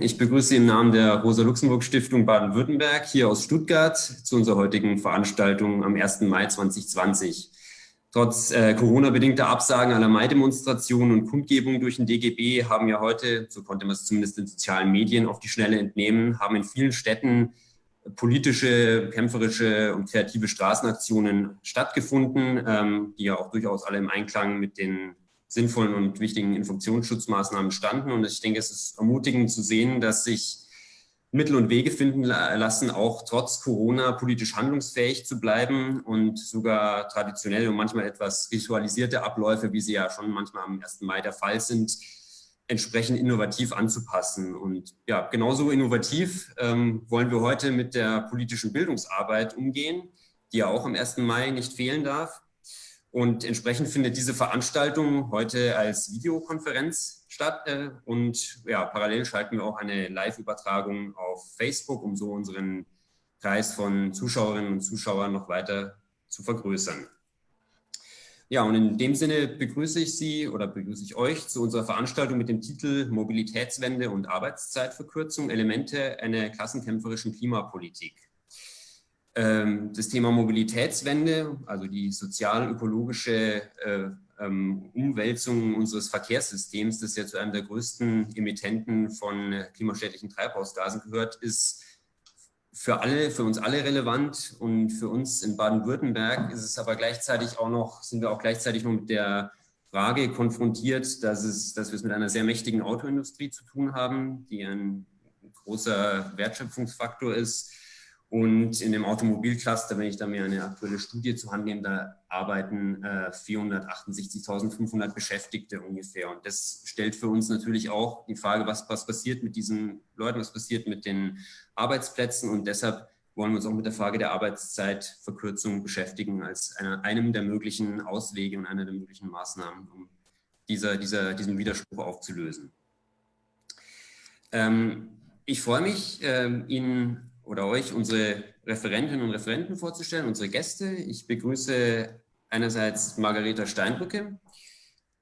Ich begrüße Sie im Namen der Rosa-Luxemburg-Stiftung Baden-Württemberg hier aus Stuttgart zu unserer heutigen Veranstaltung am 1. Mai 2020. Trotz äh, Corona-bedingter Absagen aller Mai-Demonstrationen und Kundgebungen durch den DGB haben ja heute, so konnte man es zumindest in sozialen Medien auf die Schnelle entnehmen, haben in vielen Städten politische, kämpferische und kreative Straßenaktionen stattgefunden, ähm, die ja auch durchaus alle im Einklang mit den sinnvollen und wichtigen Infektionsschutzmaßnahmen standen. Und ich denke, es ist ermutigend zu sehen, dass sich Mittel und Wege finden lassen, auch trotz Corona politisch handlungsfähig zu bleiben und sogar traditionell und manchmal etwas ritualisierte Abläufe, wie sie ja schon manchmal am 1. Mai der Fall sind, entsprechend innovativ anzupassen. Und ja, genauso innovativ ähm, wollen wir heute mit der politischen Bildungsarbeit umgehen, die ja auch am 1. Mai nicht fehlen darf. Und entsprechend findet diese Veranstaltung heute als Videokonferenz statt. Äh, und ja, parallel schalten wir auch eine Live-Übertragung auf Facebook, um so unseren Kreis von Zuschauerinnen und Zuschauern noch weiter zu vergrößern. Ja, und in dem Sinne begrüße ich Sie oder begrüße ich euch zu unserer Veranstaltung mit dem Titel Mobilitätswende und Arbeitszeitverkürzung, Elemente einer klassenkämpferischen Klimapolitik. Ähm, das Thema Mobilitätswende, also die sozial-ökologische äh, ähm, Umwälzung unseres Verkehrssystems, das ja zu einem der größten Emittenten von klimaschädlichen Treibhausgasen gehört, ist für alle, für uns alle relevant. Und für uns in Baden-Württemberg ist es aber gleichzeitig auch noch, sind wir auch gleichzeitig noch mit der Frage konfrontiert, dass, es, dass wir es mit einer sehr mächtigen Autoindustrie zu tun haben, die ein großer Wertschöpfungsfaktor ist und in dem Automobilcluster, wenn ich da mir eine aktuelle Studie zu Hand nehme, da arbeiten äh, 468.500 Beschäftigte ungefähr. Und das stellt für uns natürlich auch die Frage, was, was passiert mit diesen Leuten, was passiert mit den Arbeitsplätzen. Und deshalb wollen wir uns auch mit der Frage der Arbeitszeitverkürzung beschäftigen, als einer, einem der möglichen Auswege und einer der möglichen Maßnahmen, um dieser, dieser, diesen Widerspruch aufzulösen. Ähm, ich freue mich, ähm, Ihnen oder euch unsere Referentinnen und Referenten vorzustellen, unsere Gäste. Ich begrüße einerseits Margareta Steinbrücke.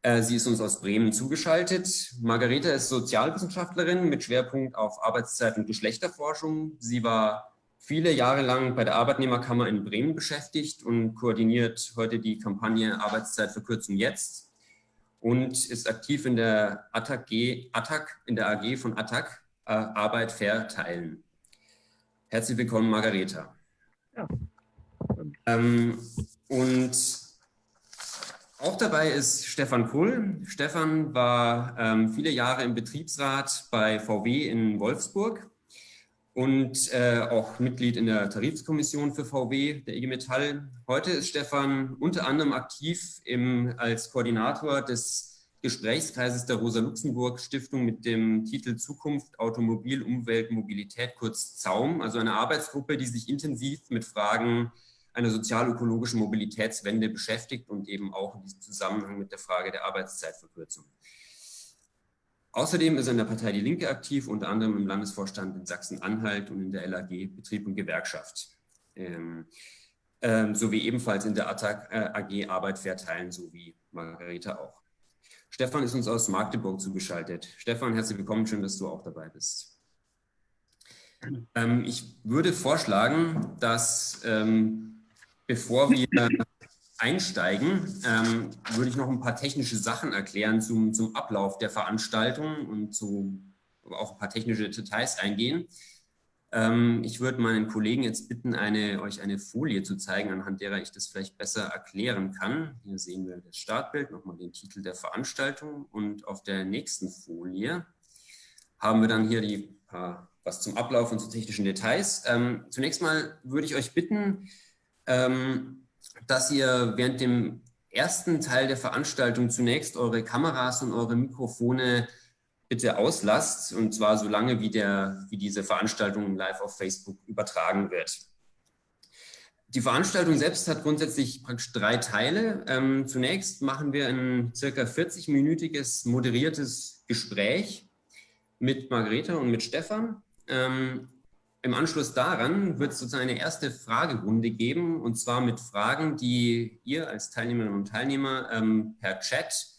Äh, sie ist uns aus Bremen zugeschaltet. Margareta ist Sozialwissenschaftlerin mit Schwerpunkt auf Arbeitszeit und Geschlechterforschung. Sie war viele Jahre lang bei der Arbeitnehmerkammer in Bremen beschäftigt und koordiniert heute die Kampagne Arbeitszeitverkürzung jetzt und ist aktiv in der ATTAC, in der AG von ATTAC, äh, Arbeit fair teilen. Herzlich willkommen, Margareta. Ja. Ähm, und auch dabei ist Stefan Kuhl. Stefan war ähm, viele Jahre im Betriebsrat bei VW in Wolfsburg und äh, auch Mitglied in der Tarifskommission für VW, der IG Metall. Heute ist Stefan unter anderem aktiv im, als Koordinator des Gesprächskreises der Rosa-Luxemburg-Stiftung mit dem Titel Zukunft, Automobil, Umwelt, Mobilität, kurz ZAUM, also eine Arbeitsgruppe, die sich intensiv mit Fragen einer sozial-ökologischen Mobilitätswende beschäftigt und eben auch in diesem Zusammenhang mit der Frage der Arbeitszeitverkürzung. Außerdem ist er in der Partei Die Linke aktiv, unter anderem im Landesvorstand in Sachsen-Anhalt und in der LAG Betrieb und Gewerkschaft. Ähm, ähm, sowie ebenfalls in der ATTAC, äh, AG Arbeit verteilen, so wie Margarete auch. Stefan ist uns aus Magdeburg zugeschaltet. Stefan, herzlich willkommen, schön, dass du auch dabei bist. Ähm, ich würde vorschlagen, dass ähm, bevor wir einsteigen, ähm, würde ich noch ein paar technische Sachen erklären zum, zum Ablauf der Veranstaltung und zu, auch ein paar technische Details eingehen. Ähm, ich würde meinen Kollegen jetzt bitten, eine, euch eine Folie zu zeigen, anhand derer ich das vielleicht besser erklären kann. Hier sehen wir das Startbild, nochmal den Titel der Veranstaltung und auf der nächsten Folie haben wir dann hier die paar, was zum Ablauf und zu technischen Details. Ähm, zunächst mal würde ich euch bitten, ähm, dass ihr während dem ersten Teil der Veranstaltung zunächst eure Kameras und eure Mikrofone bitte auslasst, und zwar so lange, wie, der, wie diese Veranstaltung live auf Facebook übertragen wird. Die Veranstaltung selbst hat grundsätzlich praktisch drei Teile. Ähm, zunächst machen wir ein circa 40-minütiges moderiertes Gespräch mit Margareta und mit Stefan. Ähm, Im Anschluss daran wird es sozusagen eine erste Fragerunde geben, und zwar mit Fragen, die ihr als Teilnehmerinnen und Teilnehmer ähm, per Chat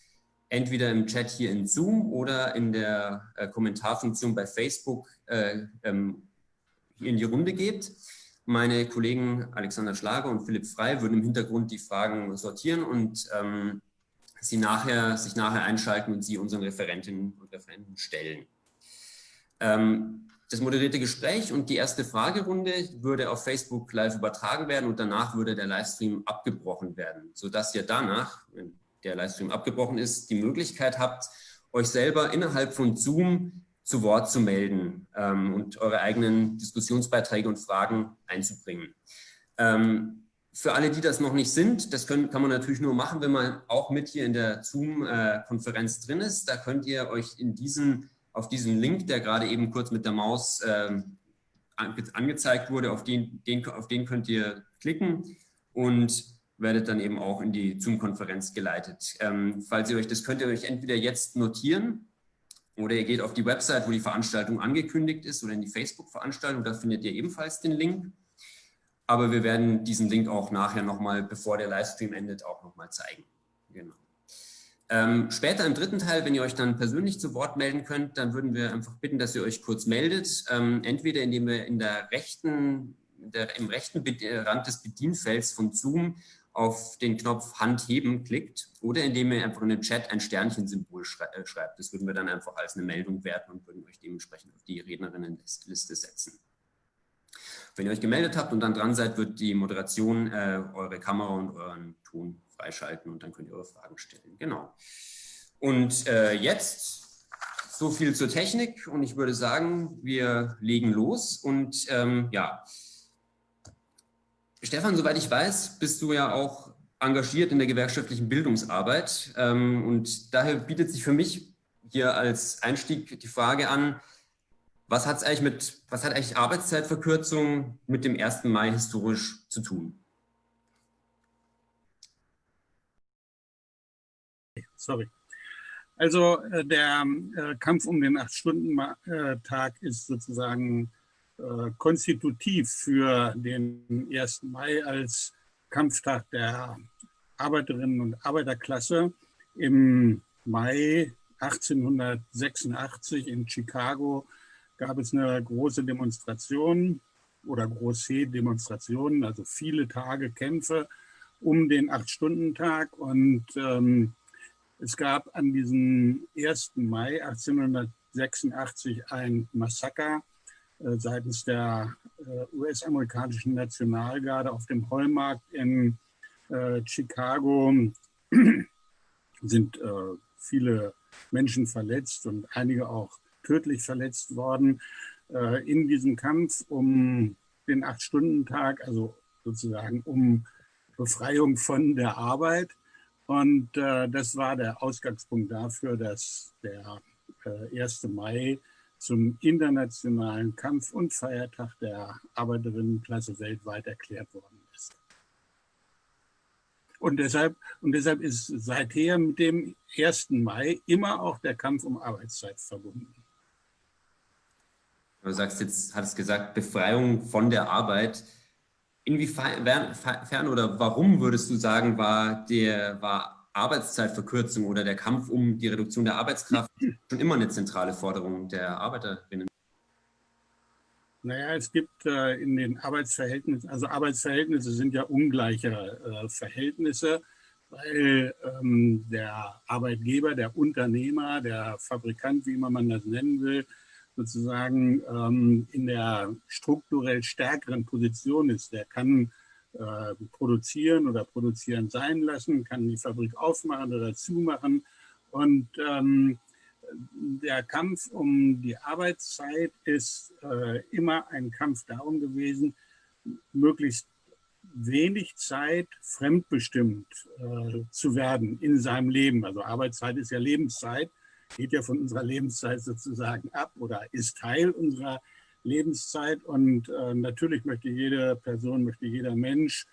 entweder im Chat hier in Zoom oder in der äh, Kommentarfunktion bei Facebook äh, ähm, in die Runde gebt. Meine Kollegen Alexander Schlager und Philipp Frei würden im Hintergrund die Fragen sortieren und ähm, sie nachher, sich nachher einschalten und sie unseren Referentinnen und Referenten stellen. Ähm, das moderierte Gespräch und die erste Fragerunde würde auf Facebook live übertragen werden und danach würde der Livestream abgebrochen werden, sodass ihr danach, wenn der Livestream abgebrochen ist, die Möglichkeit habt, euch selber innerhalb von Zoom zu Wort zu melden ähm, und eure eigenen Diskussionsbeiträge und Fragen einzubringen. Ähm, für alle, die das noch nicht sind, das können, kann man natürlich nur machen, wenn man auch mit hier in der Zoom-Konferenz drin ist. Da könnt ihr euch in diesen, auf diesen Link, der gerade eben kurz mit der Maus ähm, angezeigt wurde, auf den, den, auf den könnt ihr klicken und werdet dann eben auch in die Zoom-Konferenz geleitet. Ähm, falls ihr euch, das könnt ihr euch entweder jetzt notieren oder ihr geht auf die Website, wo die Veranstaltung angekündigt ist oder in die Facebook-Veranstaltung, da findet ihr ebenfalls den Link. Aber wir werden diesen Link auch nachher nochmal, bevor der Livestream endet, auch nochmal zeigen. Genau. Ähm, später im dritten Teil, wenn ihr euch dann persönlich zu Wort melden könnt, dann würden wir einfach bitten, dass ihr euch kurz meldet. Ähm, entweder indem ihr in der rechten, der, im rechten Rand des Bedienfelds von Zoom auf den Knopf Hand heben klickt oder indem ihr einfach in den Chat ein Sternchensymbol äh, schreibt. Das würden wir dann einfach als eine Meldung werten und würden euch dementsprechend auf die Rednerinnenliste setzen. Wenn ihr euch gemeldet habt und dann dran seid, wird die Moderation äh, eure Kamera und euren Ton freischalten und dann könnt ihr eure Fragen stellen. Genau. Und äh, jetzt so viel zur Technik und ich würde sagen, wir legen los und ähm, ja, Stefan, soweit ich weiß, bist du ja auch engagiert in der gewerkschaftlichen Bildungsarbeit ähm, und daher bietet sich für mich hier als Einstieg die Frage an, was, hat's eigentlich mit, was hat eigentlich Arbeitszeitverkürzung mit dem 1. Mai historisch zu tun? Sorry. Also äh, der äh, Kampf um den Acht-Stunden-Tag ist sozusagen äh, konstitutiv für den 1. Mai als Kampftag der Arbeiterinnen und Arbeiterklasse. Im Mai 1886 in Chicago gab es eine große Demonstration oder große Demonstrationen, also viele Tage Kämpfe um den Acht-Stunden-Tag. Und ähm, es gab an diesem 1. Mai 1886 ein Massaker seitens der äh, US-amerikanischen Nationalgarde auf dem Heumarkt in äh, Chicago sind äh, viele Menschen verletzt und einige auch tödlich verletzt worden äh, in diesem Kampf um den Acht-Stunden-Tag, also sozusagen um Befreiung von der Arbeit. Und äh, das war der Ausgangspunkt dafür, dass der äh, 1. Mai zum internationalen Kampf- und Feiertag der Arbeiterinnenklasse weltweit erklärt worden ist. Und deshalb, und deshalb ist seither mit dem 1. Mai immer auch der Kampf um Arbeitszeit verbunden. Du sagst jetzt, hattest gesagt, Befreiung von der Arbeit. Inwiefern oder warum würdest du sagen, war, der, war Arbeitszeitverkürzung oder der Kampf um die Reduktion der Arbeitskraft schon immer eine zentrale Forderung der Arbeiterinnen? Naja, es gibt äh, in den Arbeitsverhältnissen, also Arbeitsverhältnisse sind ja ungleiche äh, Verhältnisse, weil ähm, der Arbeitgeber, der Unternehmer, der Fabrikant, wie immer man das nennen will, sozusagen ähm, in der strukturell stärkeren Position ist. Der kann äh, produzieren oder produzieren sein lassen, kann die Fabrik aufmachen oder zumachen. Und ähm, der Kampf um die Arbeitszeit ist äh, immer ein Kampf darum gewesen, möglichst wenig Zeit fremdbestimmt äh, zu werden in seinem Leben. Also Arbeitszeit ist ja Lebenszeit geht ja von unserer Lebenszeit sozusagen ab oder ist Teil unserer Lebenszeit. Und äh, natürlich möchte jede Person, möchte jeder Mensch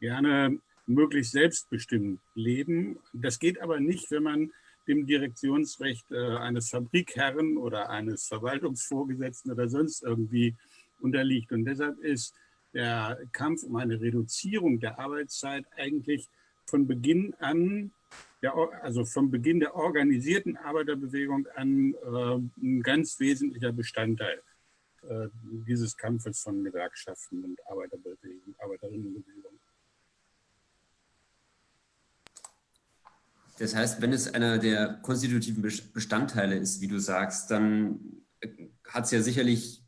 gerne möglichst selbstbestimmt leben. Das geht aber nicht, wenn man dem Direktionsrecht äh, eines Fabrikherren oder eines Verwaltungsvorgesetzten oder sonst irgendwie unterliegt. Und deshalb ist der Kampf um eine Reduzierung der Arbeitszeit eigentlich von Beginn an der, also vom Beginn der organisierten Arbeiterbewegung an äh, ein ganz wesentlicher Bestandteil äh, dieses Kampfes von Gewerkschaften und Arbeiterbewegung, Arbeiterinnenbewegung. Das heißt, wenn es einer der konstitutiven Bestandteile ist, wie du sagst, dann äh, hat es ja sicherlich,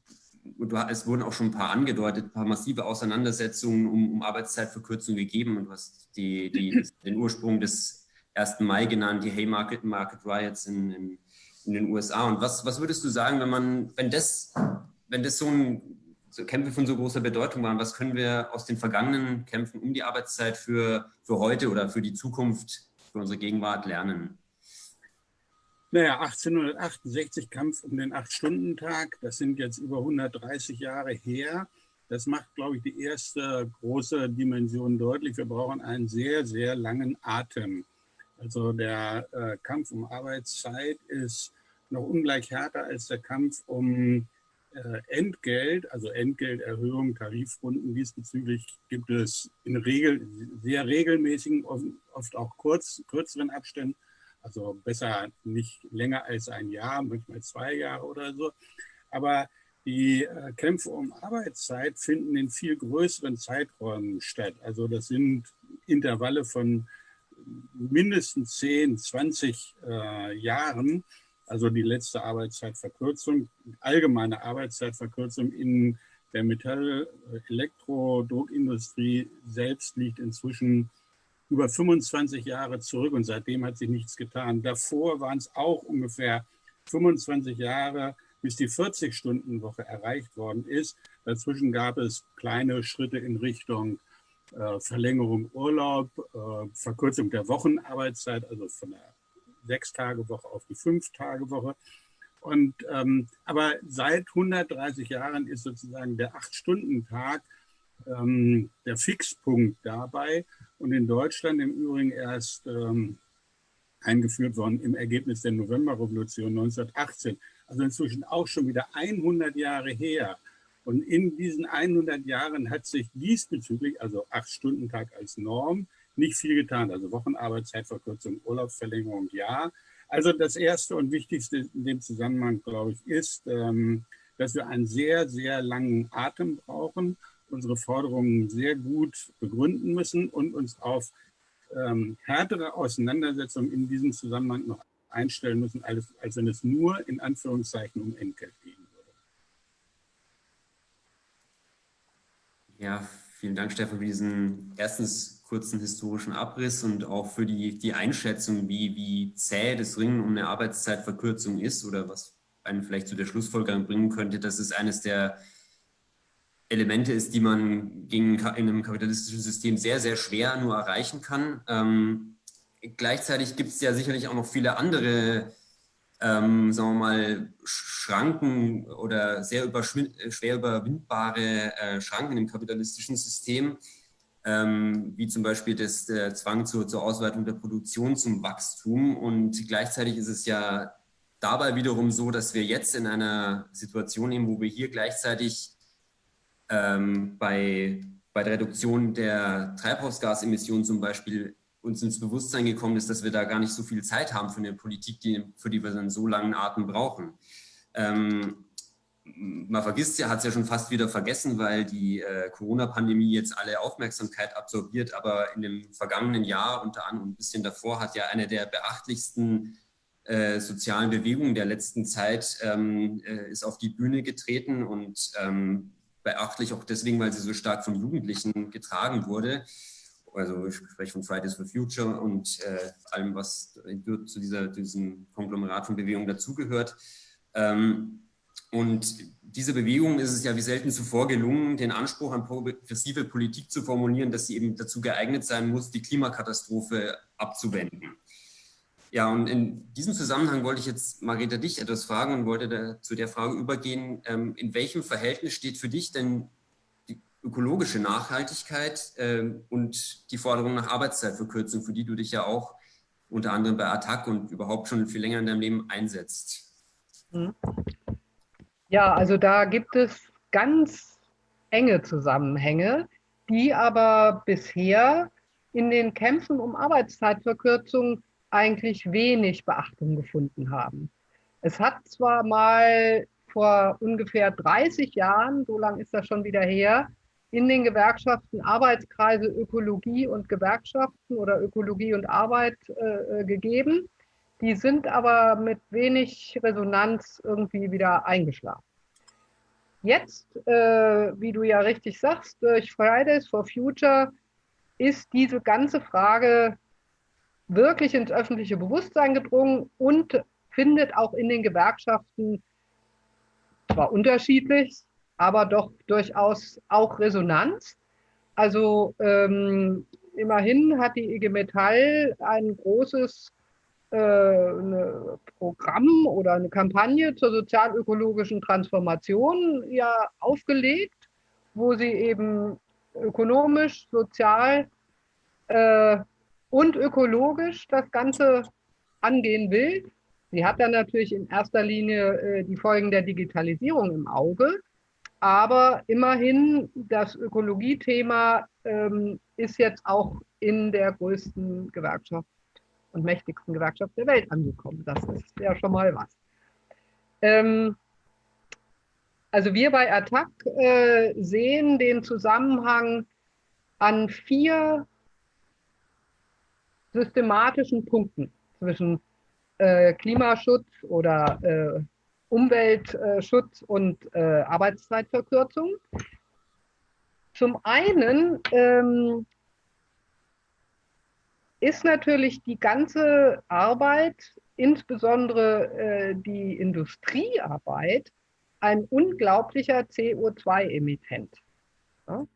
es wurden auch schon ein paar angedeutet, ein paar massive Auseinandersetzungen um, um Arbeitszeitverkürzung gegeben und du hast die, die, den Ursprung des 1. Mai genannt, die Haymarket Market Riots in, in, in, den USA. Und was, was würdest du sagen, wenn man, wenn das, wenn das so ein so Kämpfe von so großer Bedeutung waren, was können wir aus den vergangenen Kämpfen um die Arbeitszeit für, für heute oder für die Zukunft für unsere Gegenwart lernen? Naja, 1868 Kampf um den Acht-Stunden-Tag, das sind jetzt über 130 Jahre her. Das macht, glaube ich, die erste große Dimension deutlich. Wir brauchen einen sehr, sehr langen Atem. Also der äh, Kampf um Arbeitszeit ist noch ungleich härter als der Kampf um Entgelt, also Entgelterhöhung, Tarifrunden. Diesbezüglich gibt es in Regel sehr regelmäßigen, oft auch kurz, kürzeren Abständen, also besser nicht länger als ein Jahr, manchmal zwei Jahre oder so. Aber die äh, Kämpfe um Arbeitszeit finden in viel größeren Zeiträumen statt. Also das sind Intervalle von mindestens 10, 20 äh, Jahren also die letzte Arbeitszeitverkürzung, allgemeine Arbeitszeitverkürzung in der Metall-Elektro-Druckindustrie selbst liegt inzwischen über 25 Jahre zurück und seitdem hat sich nichts getan. Davor waren es auch ungefähr 25 Jahre, bis die 40-Stunden-Woche erreicht worden ist. Dazwischen gab es kleine Schritte in Richtung äh, Verlängerung Urlaub, äh, Verkürzung der Wochenarbeitszeit, also von der Sechs-Tage-Woche auf die Fünf-Tage-Woche. Und, ähm, aber seit 130 Jahren ist sozusagen der Acht-Stunden-Tag ähm, der Fixpunkt dabei und in Deutschland im Übrigen erst ähm, eingeführt worden im Ergebnis der Novemberrevolution 1918. Also inzwischen auch schon wieder 100 Jahre her. Und in diesen 100 Jahren hat sich diesbezüglich, also Acht-Stunden-Tag als Norm, nicht viel getan. Also Wochenarbeitszeitverkürzung, Urlaubsverlängerung, ja. Also das Erste und Wichtigste in dem Zusammenhang, glaube ich, ist, ähm, dass wir einen sehr, sehr langen Atem brauchen, unsere Forderungen sehr gut begründen müssen und uns auf ähm, härtere Auseinandersetzungen in diesem Zusammenhang noch einstellen müssen, als, als wenn es nur in Anführungszeichen um Entgelt gehen würde. Ja, vielen Dank, Stefan, für diesen erstens kurzen historischen Abriss und auch für die, die Einschätzung, wie, wie zäh das Ringen um eine Arbeitszeitverkürzung ist oder was einen vielleicht zu der Schlussfolgerung bringen könnte, dass es eines der Elemente ist, die man gegen, in einem kapitalistischen System sehr, sehr schwer nur erreichen kann. Ähm, gleichzeitig gibt es ja sicherlich auch noch viele andere, ähm, sagen wir mal, Schranken oder sehr schwer überwindbare äh, Schranken im kapitalistischen System, ähm, wie zum Beispiel das, der Zwang zur, zur Ausweitung der Produktion zum Wachstum. Und gleichzeitig ist es ja dabei wiederum so, dass wir jetzt in einer Situation sind, wo wir hier gleichzeitig ähm, bei, bei der Reduktion der Treibhausgasemissionen zum Beispiel uns ins Bewusstsein gekommen ist, dass wir da gar nicht so viel Zeit haben für eine Politik, die, für die wir einen so langen Atem brauchen. Ähm, man vergisst ja, hat es ja schon fast wieder vergessen, weil die äh, Corona-Pandemie jetzt alle Aufmerksamkeit absorbiert. Aber in dem vergangenen Jahr, unter anderem ein bisschen davor, hat ja eine der beachtlichsten äh, sozialen Bewegungen der letzten Zeit ähm, äh, ist auf die Bühne getreten und ähm, beachtlich auch deswegen, weil sie so stark von Jugendlichen getragen wurde. Also ich spreche von Fridays for Future und äh, allem, was zu dieser, diesem Konglomerat von Bewegungen dazugehört. Ähm, und diese Bewegung ist es ja wie selten zuvor gelungen, den Anspruch an progressive Politik zu formulieren, dass sie eben dazu geeignet sein muss, die Klimakatastrophe abzuwenden. Ja, und in diesem Zusammenhang wollte ich jetzt, Margareta, dich etwas fragen und wollte zu der Frage übergehen, ähm, in welchem Verhältnis steht für dich denn ökologische Nachhaltigkeit ähm, und die Forderung nach Arbeitszeitverkürzung, für die du dich ja auch unter anderem bei Attac und überhaupt schon viel länger in deinem Leben einsetzt? Mhm. Ja, also da gibt es ganz enge Zusammenhänge, die aber bisher in den Kämpfen um Arbeitszeitverkürzung eigentlich wenig Beachtung gefunden haben. Es hat zwar mal vor ungefähr 30 Jahren, so lange ist das schon wieder her, in den Gewerkschaften Arbeitskreise Ökologie und Gewerkschaften oder Ökologie und Arbeit äh, äh gegeben. Die sind aber mit wenig Resonanz irgendwie wieder eingeschlafen. Jetzt, äh, wie du ja richtig sagst, durch Fridays for Future ist diese ganze Frage wirklich ins öffentliche Bewusstsein gedrungen und findet auch in den Gewerkschaften zwar unterschiedlich, aber doch durchaus auch Resonanz. Also ähm, immerhin hat die IG Metall ein großes äh, Programm oder eine Kampagne zur sozialökologischen Transformation ja aufgelegt, wo sie eben ökonomisch, sozial äh, und ökologisch das Ganze angehen will. Sie hat dann natürlich in erster Linie äh, die Folgen der Digitalisierung im Auge, aber immerhin das Ökologiethema ähm, ist jetzt auch in der größten Gewerkschaft und mächtigsten Gewerkschaft der Welt angekommen. Das ist ja schon mal was. Ähm, also wir bei Attac äh, sehen den Zusammenhang an vier systematischen Punkten zwischen äh, Klimaschutz oder äh, Umweltschutz und äh, Arbeitszeitverkürzung. Zum einen ähm, ist natürlich die ganze Arbeit, insbesondere äh, die Industriearbeit, ein unglaublicher CO2-Emittent. Ja?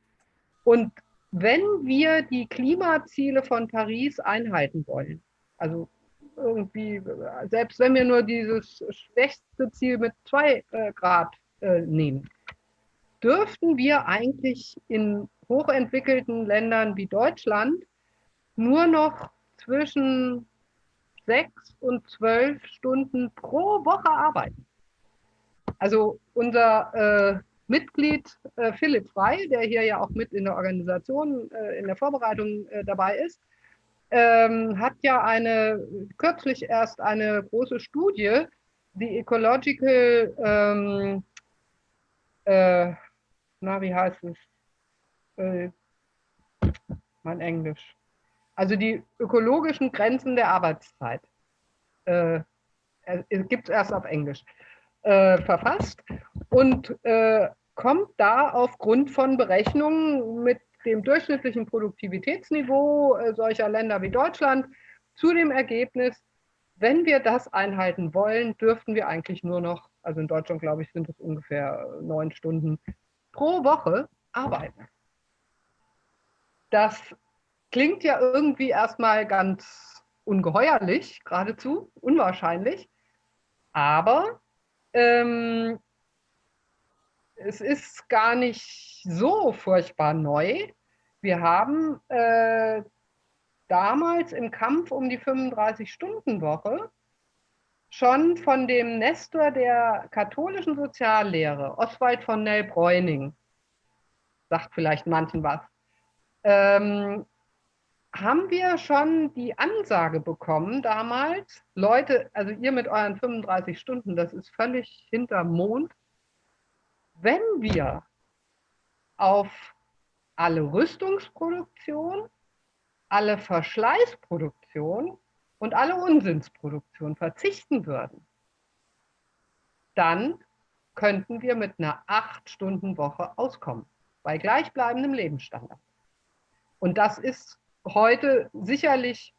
Und wenn wir die Klimaziele von Paris einhalten wollen, also irgendwie, selbst wenn wir nur dieses schwächste Ziel mit zwei äh, Grad äh, nehmen, dürften wir eigentlich in hochentwickelten Ländern wie Deutschland nur noch zwischen sechs und zwölf Stunden pro Woche arbeiten. Also unser äh, Mitglied äh, Philipp Frey, der hier ja auch mit in der Organisation, äh, in der Vorbereitung äh, dabei ist, ähm, hat ja eine kürzlich erst eine große Studie, die Ecological, ähm, äh, na wie heißt es? Äh, mein Englisch. Also die ökologischen Grenzen der Arbeitszeit. Äh, gibt es erst auf Englisch äh, verfasst und äh, kommt da aufgrund von Berechnungen mit dem durchschnittlichen Produktivitätsniveau äh, solcher Länder wie Deutschland zu dem Ergebnis, wenn wir das einhalten wollen, dürften wir eigentlich nur noch, also in Deutschland glaube ich, sind es ungefähr neun Stunden pro Woche arbeiten. Das klingt ja irgendwie erstmal ganz ungeheuerlich, geradezu, unwahrscheinlich. Aber ähm, es ist gar nicht so furchtbar neu. Wir haben äh, damals im Kampf um die 35-Stunden-Woche schon von dem Nestor der katholischen Soziallehre, Oswald von Nell-Bräuning, sagt vielleicht manchen was, ähm, haben wir schon die Ansage bekommen damals, Leute, also ihr mit euren 35 Stunden, das ist völlig hinterm Mond. Wenn wir auf alle Rüstungsproduktion, alle Verschleißproduktion und alle Unsinnsproduktion verzichten würden, dann könnten wir mit einer 8-Stunden-Woche auskommen, bei gleichbleibendem Lebensstandard. Und das ist heute sicherlich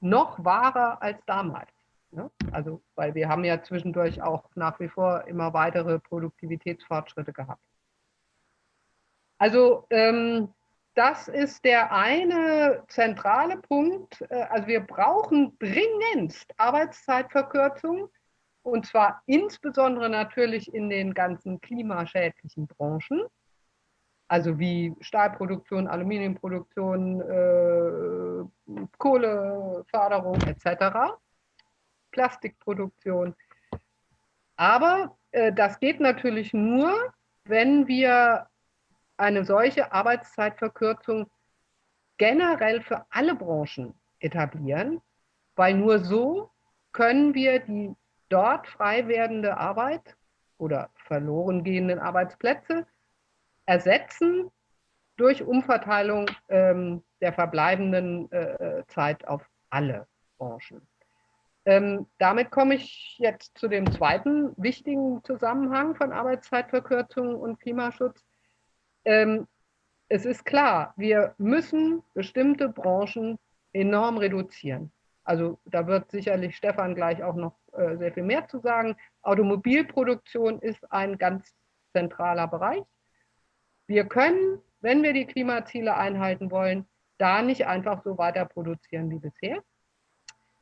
noch wahrer als damals. Ne? Also, weil wir haben ja zwischendurch auch nach wie vor immer weitere Produktivitätsfortschritte gehabt. Also ähm, das ist der eine zentrale Punkt. Äh, also wir brauchen dringendst Arbeitszeitverkürzung und zwar insbesondere natürlich in den ganzen klimaschädlichen Branchen also wie Stahlproduktion, Aluminiumproduktion, äh, Kohleförderung etc., Plastikproduktion. Aber äh, das geht natürlich nur, wenn wir eine solche Arbeitszeitverkürzung generell für alle Branchen etablieren, weil nur so können wir die dort frei werdende Arbeit oder verloren gehenden Arbeitsplätze ersetzen durch Umverteilung ähm, der verbleibenden äh, Zeit auf alle Branchen. Ähm, damit komme ich jetzt zu dem zweiten wichtigen Zusammenhang von Arbeitszeitverkürzung und Klimaschutz. Ähm, es ist klar, wir müssen bestimmte Branchen enorm reduzieren. Also da wird sicherlich Stefan gleich auch noch äh, sehr viel mehr zu sagen. Automobilproduktion ist ein ganz zentraler Bereich. Wir können, wenn wir die Klimaziele einhalten wollen, da nicht einfach so weiter produzieren wie bisher.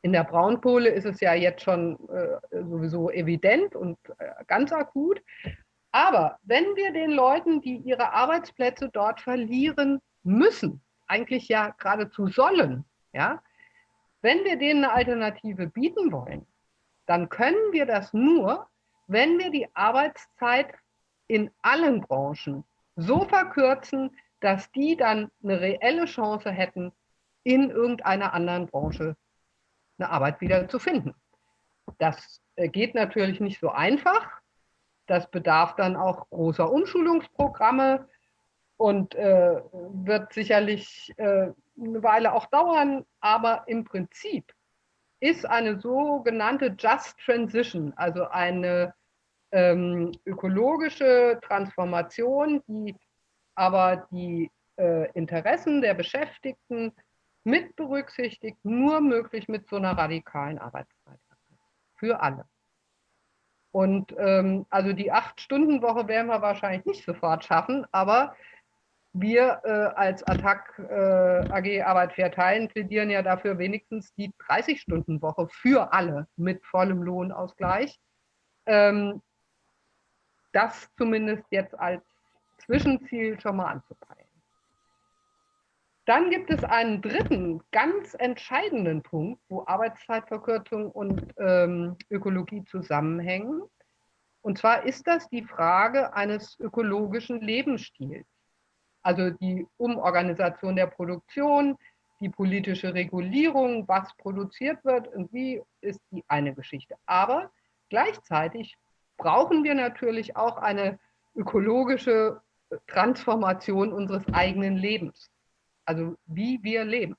In der Braunkohle ist es ja jetzt schon äh, sowieso evident und äh, ganz akut. Aber wenn wir den Leuten, die ihre Arbeitsplätze dort verlieren müssen, eigentlich ja geradezu sollen, ja, wenn wir denen eine Alternative bieten wollen, dann können wir das nur, wenn wir die Arbeitszeit in allen Branchen so verkürzen, dass die dann eine reelle Chance hätten, in irgendeiner anderen Branche eine Arbeit wieder zu finden. Das äh, geht natürlich nicht so einfach. Das bedarf dann auch großer Umschulungsprogramme und äh, wird sicherlich äh, eine Weile auch dauern. Aber im Prinzip ist eine sogenannte Just Transition, also eine ähm, ökologische Transformation, die aber die äh, Interessen der Beschäftigten mit berücksichtigt, nur möglich mit so einer radikalen Arbeitszeit. Für alle. Und ähm, also die Acht-Stunden-Woche werden wir wahrscheinlich nicht sofort schaffen, aber wir äh, als Attac äh, AG Arbeit fair teilen plädieren ja dafür wenigstens die 30-Stunden-Woche für alle mit vollem Lohnausgleich. Ähm, das zumindest jetzt als Zwischenziel schon mal anzupeilen. Dann gibt es einen dritten, ganz entscheidenden Punkt, wo Arbeitszeitverkürzung und ähm, Ökologie zusammenhängen. Und zwar ist das die Frage eines ökologischen Lebensstils. Also die Umorganisation der Produktion, die politische Regulierung, was produziert wird und wie, ist die eine Geschichte. Aber gleichzeitig brauchen wir natürlich auch eine ökologische Transformation unseres eigenen Lebens also wie wir leben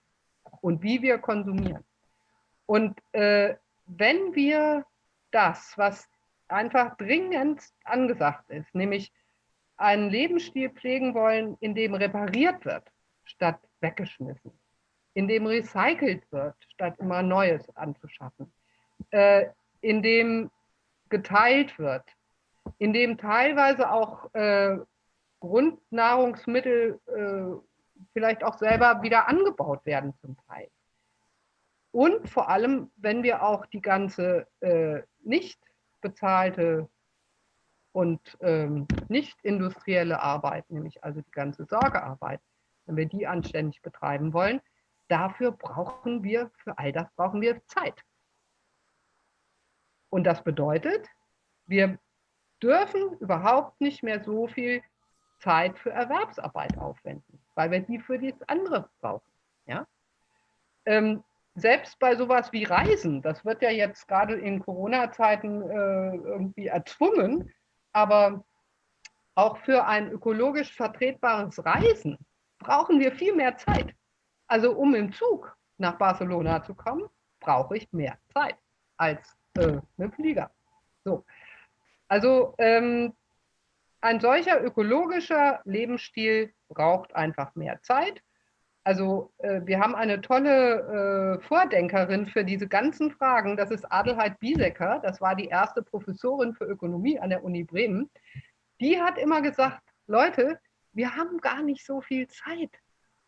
und wie wir konsumieren. Und äh, wenn wir das, was einfach dringend angesagt ist, nämlich einen Lebensstil pflegen wollen, in dem repariert wird, statt weggeschmissen, in dem recycelt wird, statt immer Neues anzuschaffen, äh, in dem geteilt wird, in dem teilweise auch äh, Grundnahrungsmittel äh, vielleicht auch selber wieder angebaut werden zum Teil. Und vor allem, wenn wir auch die ganze äh, nicht bezahlte und ähm, nicht industrielle Arbeit, nämlich also die ganze Sorgearbeit, wenn wir die anständig betreiben wollen, dafür brauchen wir, für all das brauchen wir Zeit. Und das bedeutet, wir dürfen überhaupt nicht mehr so viel Zeit für Erwerbsarbeit aufwenden weil wir die für das andere brauchen. Ja? Ähm, selbst bei sowas wie Reisen, das wird ja jetzt gerade in Corona-Zeiten äh, irgendwie erzwungen, aber auch für ein ökologisch vertretbares Reisen brauchen wir viel mehr Zeit. Also um im Zug nach Barcelona zu kommen, brauche ich mehr Zeit als äh, mit Flieger. So. Also ähm, ein solcher ökologischer Lebensstil braucht einfach mehr Zeit. Also äh, wir haben eine tolle äh, Vordenkerin für diese ganzen Fragen. Das ist Adelheid Biesecker. Das war die erste Professorin für Ökonomie an der Uni Bremen. Die hat immer gesagt, Leute, wir haben gar nicht so viel Zeit,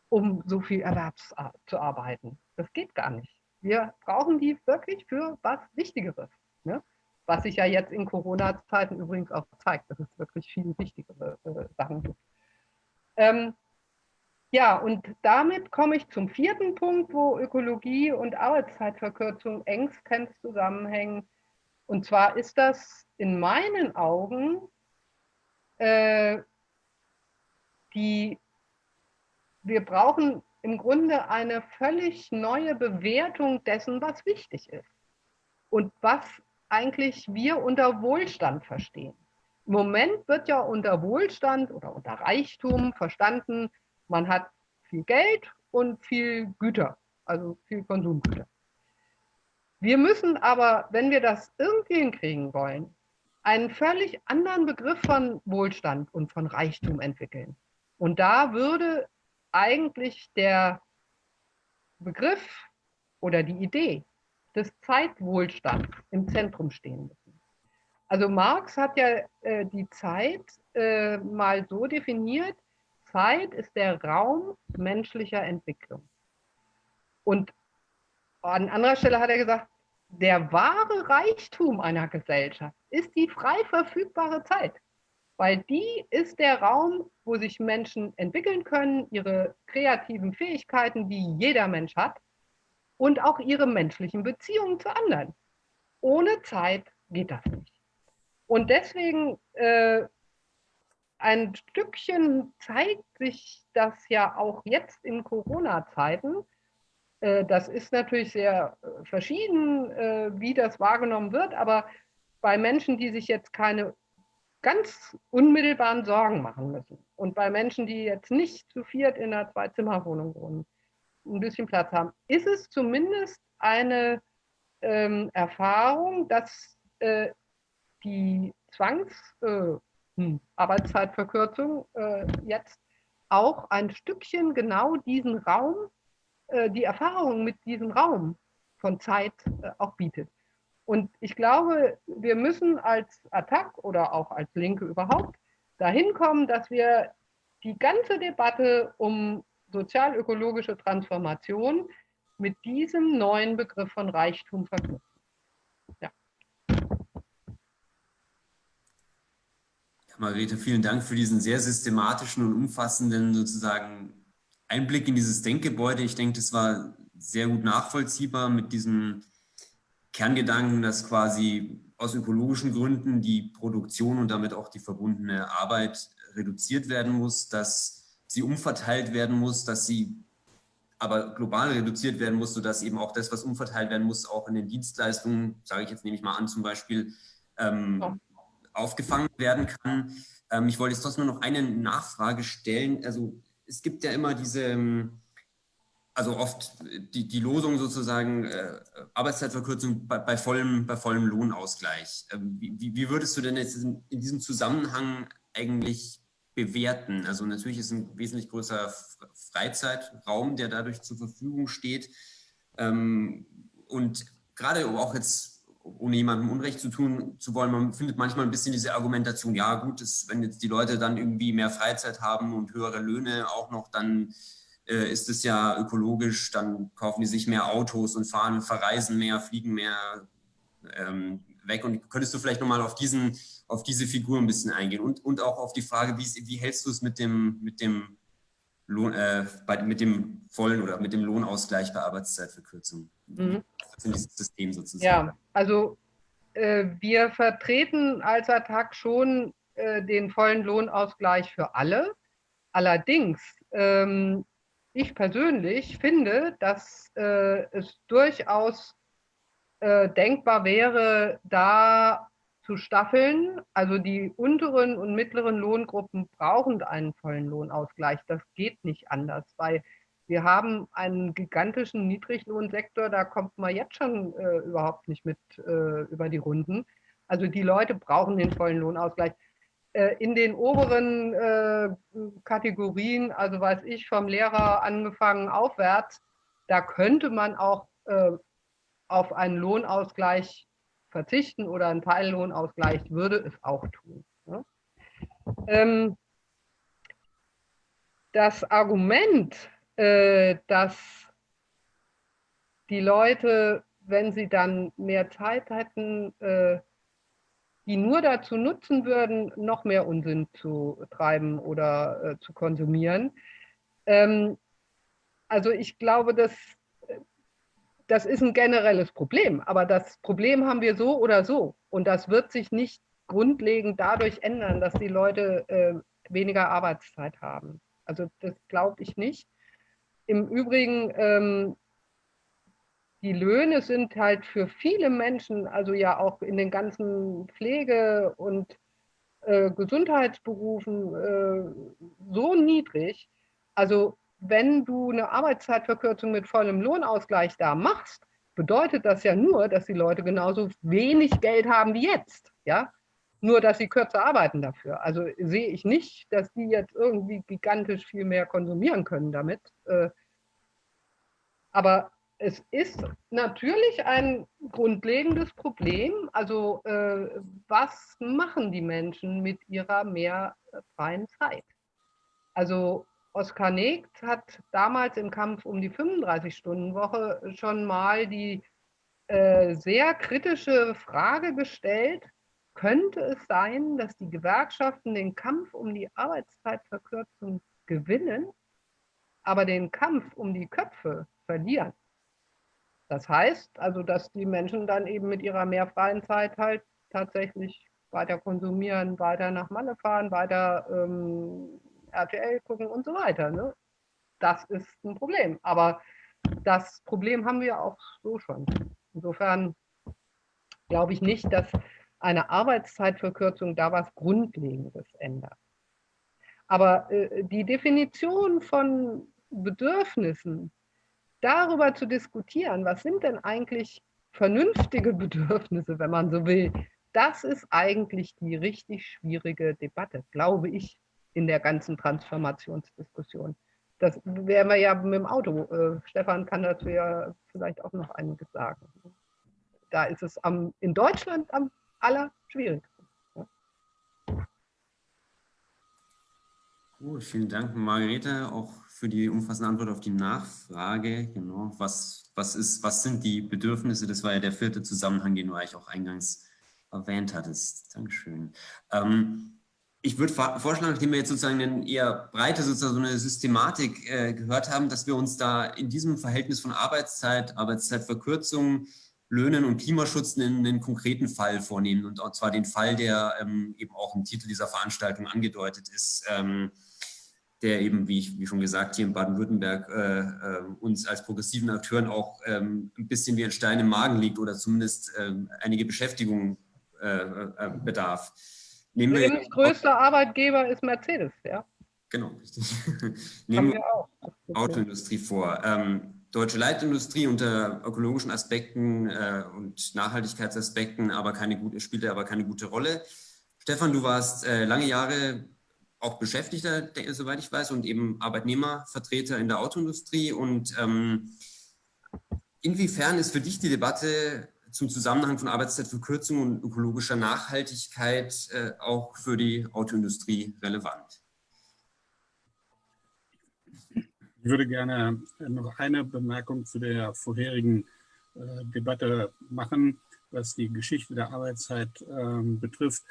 um so viel Erwerbs zu arbeiten. Das geht gar nicht. Wir brauchen die wirklich für was Wichtigeres. Was sich ja jetzt in Corona-Zeiten übrigens auch zeigt, dass es wirklich viel wichtigere äh, Sachen gibt. Ähm, ja, und damit komme ich zum vierten Punkt, wo Ökologie und Arbeitszeitverkürzung engstens zusammenhängen. Und zwar ist das in meinen Augen äh, die, wir brauchen im Grunde eine völlig neue Bewertung dessen, was wichtig ist und was eigentlich wir unter Wohlstand verstehen. Im Moment wird ja unter Wohlstand oder unter Reichtum verstanden, man hat viel Geld und viel Güter, also viel Konsumgüter. Wir müssen aber, wenn wir das irgendwie hinkriegen wollen, einen völlig anderen Begriff von Wohlstand und von Reichtum entwickeln. Und da würde eigentlich der Begriff oder die Idee des Zeitwohlstands im Zentrum stehen müssen. Also Marx hat ja äh, die Zeit äh, mal so definiert, Zeit ist der Raum menschlicher Entwicklung. Und an anderer Stelle hat er gesagt, der wahre Reichtum einer Gesellschaft ist die frei verfügbare Zeit, weil die ist der Raum, wo sich Menschen entwickeln können, ihre kreativen Fähigkeiten, die jeder Mensch hat, und auch ihre menschlichen Beziehungen zu anderen. Ohne Zeit geht das nicht. Und deswegen äh, ein Stückchen zeigt sich das ja auch jetzt in Corona-Zeiten. Äh, das ist natürlich sehr äh, verschieden, äh, wie das wahrgenommen wird, aber bei Menschen, die sich jetzt keine ganz unmittelbaren Sorgen machen müssen und bei Menschen, die jetzt nicht zu viert in einer Zwei-Zimmer-Wohnung wohnen, ein bisschen Platz haben, ist es zumindest eine ähm, Erfahrung, dass äh, die Zwangsarbeitszeitverkürzung äh, hm, äh, jetzt auch ein Stückchen genau diesen Raum, äh, die Erfahrung mit diesem Raum von Zeit äh, auch bietet. Und ich glaube, wir müssen als Attac oder auch als Linke überhaupt dahin kommen, dass wir die ganze Debatte um sozial-ökologische Transformation mit diesem neuen Begriff von Reichtum verknüpfen. Ja. Margarete, vielen Dank für diesen sehr systematischen und umfassenden sozusagen Einblick in dieses Denkgebäude. Ich denke, das war sehr gut nachvollziehbar mit diesem Kerngedanken, dass quasi aus ökologischen Gründen die Produktion und damit auch die verbundene Arbeit reduziert werden muss, dass sie umverteilt werden muss, dass sie aber global reduziert werden muss, sodass eben auch das, was umverteilt werden muss, auch in den Dienstleistungen, sage ich jetzt, nehme ich mal an, zum Beispiel ähm, ja. aufgefangen werden kann. Ähm, ich wollte jetzt trotzdem noch eine Nachfrage stellen. Also es gibt ja immer diese, ähm, also oft die, die Losung sozusagen äh, Arbeitszeitverkürzung bei, bei, vollem, bei vollem Lohnausgleich. Ähm, wie, wie würdest du denn jetzt in, in diesem Zusammenhang eigentlich bewerten. Also natürlich ist ein wesentlich größerer Freizeitraum, der dadurch zur Verfügung steht. Ähm, und gerade auch jetzt, ohne jemandem Unrecht zu tun zu wollen, man findet manchmal ein bisschen diese Argumentation, ja gut, ist, wenn jetzt die Leute dann irgendwie mehr Freizeit haben und höhere Löhne auch noch, dann äh, ist es ja ökologisch, dann kaufen die sich mehr Autos und fahren, verreisen mehr, fliegen mehr ähm, weg. Und könntest du vielleicht nochmal auf diesen auf diese Figur ein bisschen eingehen und, und auch auf die Frage, wie, wie hältst du es mit dem, mit dem Lohn, äh, bei, mit dem vollen oder mit dem Lohnausgleich bei Arbeitszeitverkürzung? Mhm. in diesem System sozusagen. Ja, also äh, wir vertreten als Attac schon äh, den vollen Lohnausgleich für alle. Allerdings, ähm, ich persönlich finde, dass äh, es durchaus äh, denkbar wäre, da zu staffeln. Also die unteren und mittleren Lohngruppen brauchen einen vollen Lohnausgleich. Das geht nicht anders, weil wir haben einen gigantischen Niedriglohnsektor, da kommt man jetzt schon äh, überhaupt nicht mit äh, über die Runden. Also die Leute brauchen den vollen Lohnausgleich. Äh, in den oberen äh, Kategorien, also weiß ich, vom Lehrer angefangen aufwärts, da könnte man auch äh, auf einen Lohnausgleich verzichten oder einen Teillohnausgleich würde es auch tun. Ja? Ähm, das Argument, äh, dass die Leute, wenn sie dann mehr Zeit hätten, äh, die nur dazu nutzen würden, noch mehr Unsinn zu treiben oder äh, zu konsumieren. Ähm, also ich glaube, dass das ist ein generelles Problem, aber das Problem haben wir so oder so. Und das wird sich nicht grundlegend dadurch ändern, dass die Leute äh, weniger Arbeitszeit haben. Also das glaube ich nicht. im Übrigen, ähm, die Löhne sind halt für viele Menschen, also ja auch in den ganzen Pflege- und äh, Gesundheitsberufen äh, so niedrig. Also wenn du eine Arbeitszeitverkürzung mit vollem Lohnausgleich da machst, bedeutet das ja nur, dass die Leute genauso wenig Geld haben wie jetzt. Ja? Nur, dass sie kürzer arbeiten dafür. Also sehe ich nicht, dass die jetzt irgendwie gigantisch viel mehr konsumieren können damit. Äh, aber es ist natürlich ein grundlegendes Problem. Also äh, was machen die Menschen mit ihrer mehr freien Zeit? Also Oskar Negt hat damals im Kampf um die 35-Stunden-Woche schon mal die äh, sehr kritische Frage gestellt, könnte es sein, dass die Gewerkschaften den Kampf um die Arbeitszeitverkürzung gewinnen, aber den Kampf um die Köpfe verlieren? Das heißt also, dass die Menschen dann eben mit ihrer mehr freien Zeit halt tatsächlich weiter konsumieren, weiter nach Malle fahren, weiter ähm, RTL gucken und so weiter. Ne? Das ist ein Problem. Aber das Problem haben wir auch so schon. Insofern glaube ich nicht, dass eine Arbeitszeitverkürzung da was Grundlegendes ändert. Aber äh, die Definition von Bedürfnissen darüber zu diskutieren, was sind denn eigentlich vernünftige Bedürfnisse, wenn man so will, das ist eigentlich die richtig schwierige Debatte, glaube ich, in der ganzen Transformationsdiskussion. Das wären wir ja mit dem Auto. Äh, Stefan kann dazu ja vielleicht auch noch einiges sagen. Da ist es am, in Deutschland am allerschwierigsten. Vielen Dank, Margarete, auch für die umfassende Antwort auf die Nachfrage. Genau, was, was, ist, was sind die Bedürfnisse? Das war ja der vierte Zusammenhang, den du eigentlich auch eingangs erwähnt hattest. Dankeschön. Ähm, ich würde vorschlagen, nachdem wir jetzt sozusagen eine eher breite sozusagen so eine Systematik äh, gehört haben, dass wir uns da in diesem Verhältnis von Arbeitszeit, Arbeitszeitverkürzung, Löhnen und Klimaschutz einen, einen konkreten Fall vornehmen und zwar den Fall, der ähm, eben auch im Titel dieser Veranstaltung angedeutet ist. Ähm, der eben, wie, ich, wie schon gesagt, hier in Baden-Württemberg äh, äh, uns als progressiven Akteuren auch ähm, ein bisschen wie ein Stein im Magen liegt oder zumindest ähm, einige Beschäftigung äh, äh bedarf. Nehmen Lebens größter Arbeitgeber ist Mercedes, ja. Genau, richtig. Nehmen wir auch. Autoindustrie vor. Ähm, deutsche Leitindustrie unter ökologischen Aspekten äh, und Nachhaltigkeitsaspekten aber keine gute, spielte aber keine gute Rolle. Stefan, du warst äh, lange Jahre auch Beschäftigter, soweit ich weiß, und eben Arbeitnehmervertreter in der Autoindustrie. Und ähm, inwiefern ist für dich die Debatte zum Zusammenhang von Arbeitszeitverkürzung und ökologischer Nachhaltigkeit äh, auch für die Autoindustrie relevant? Ich würde gerne noch eine Bemerkung zu der vorherigen äh, Debatte machen, was die Geschichte der Arbeitszeit äh, betrifft.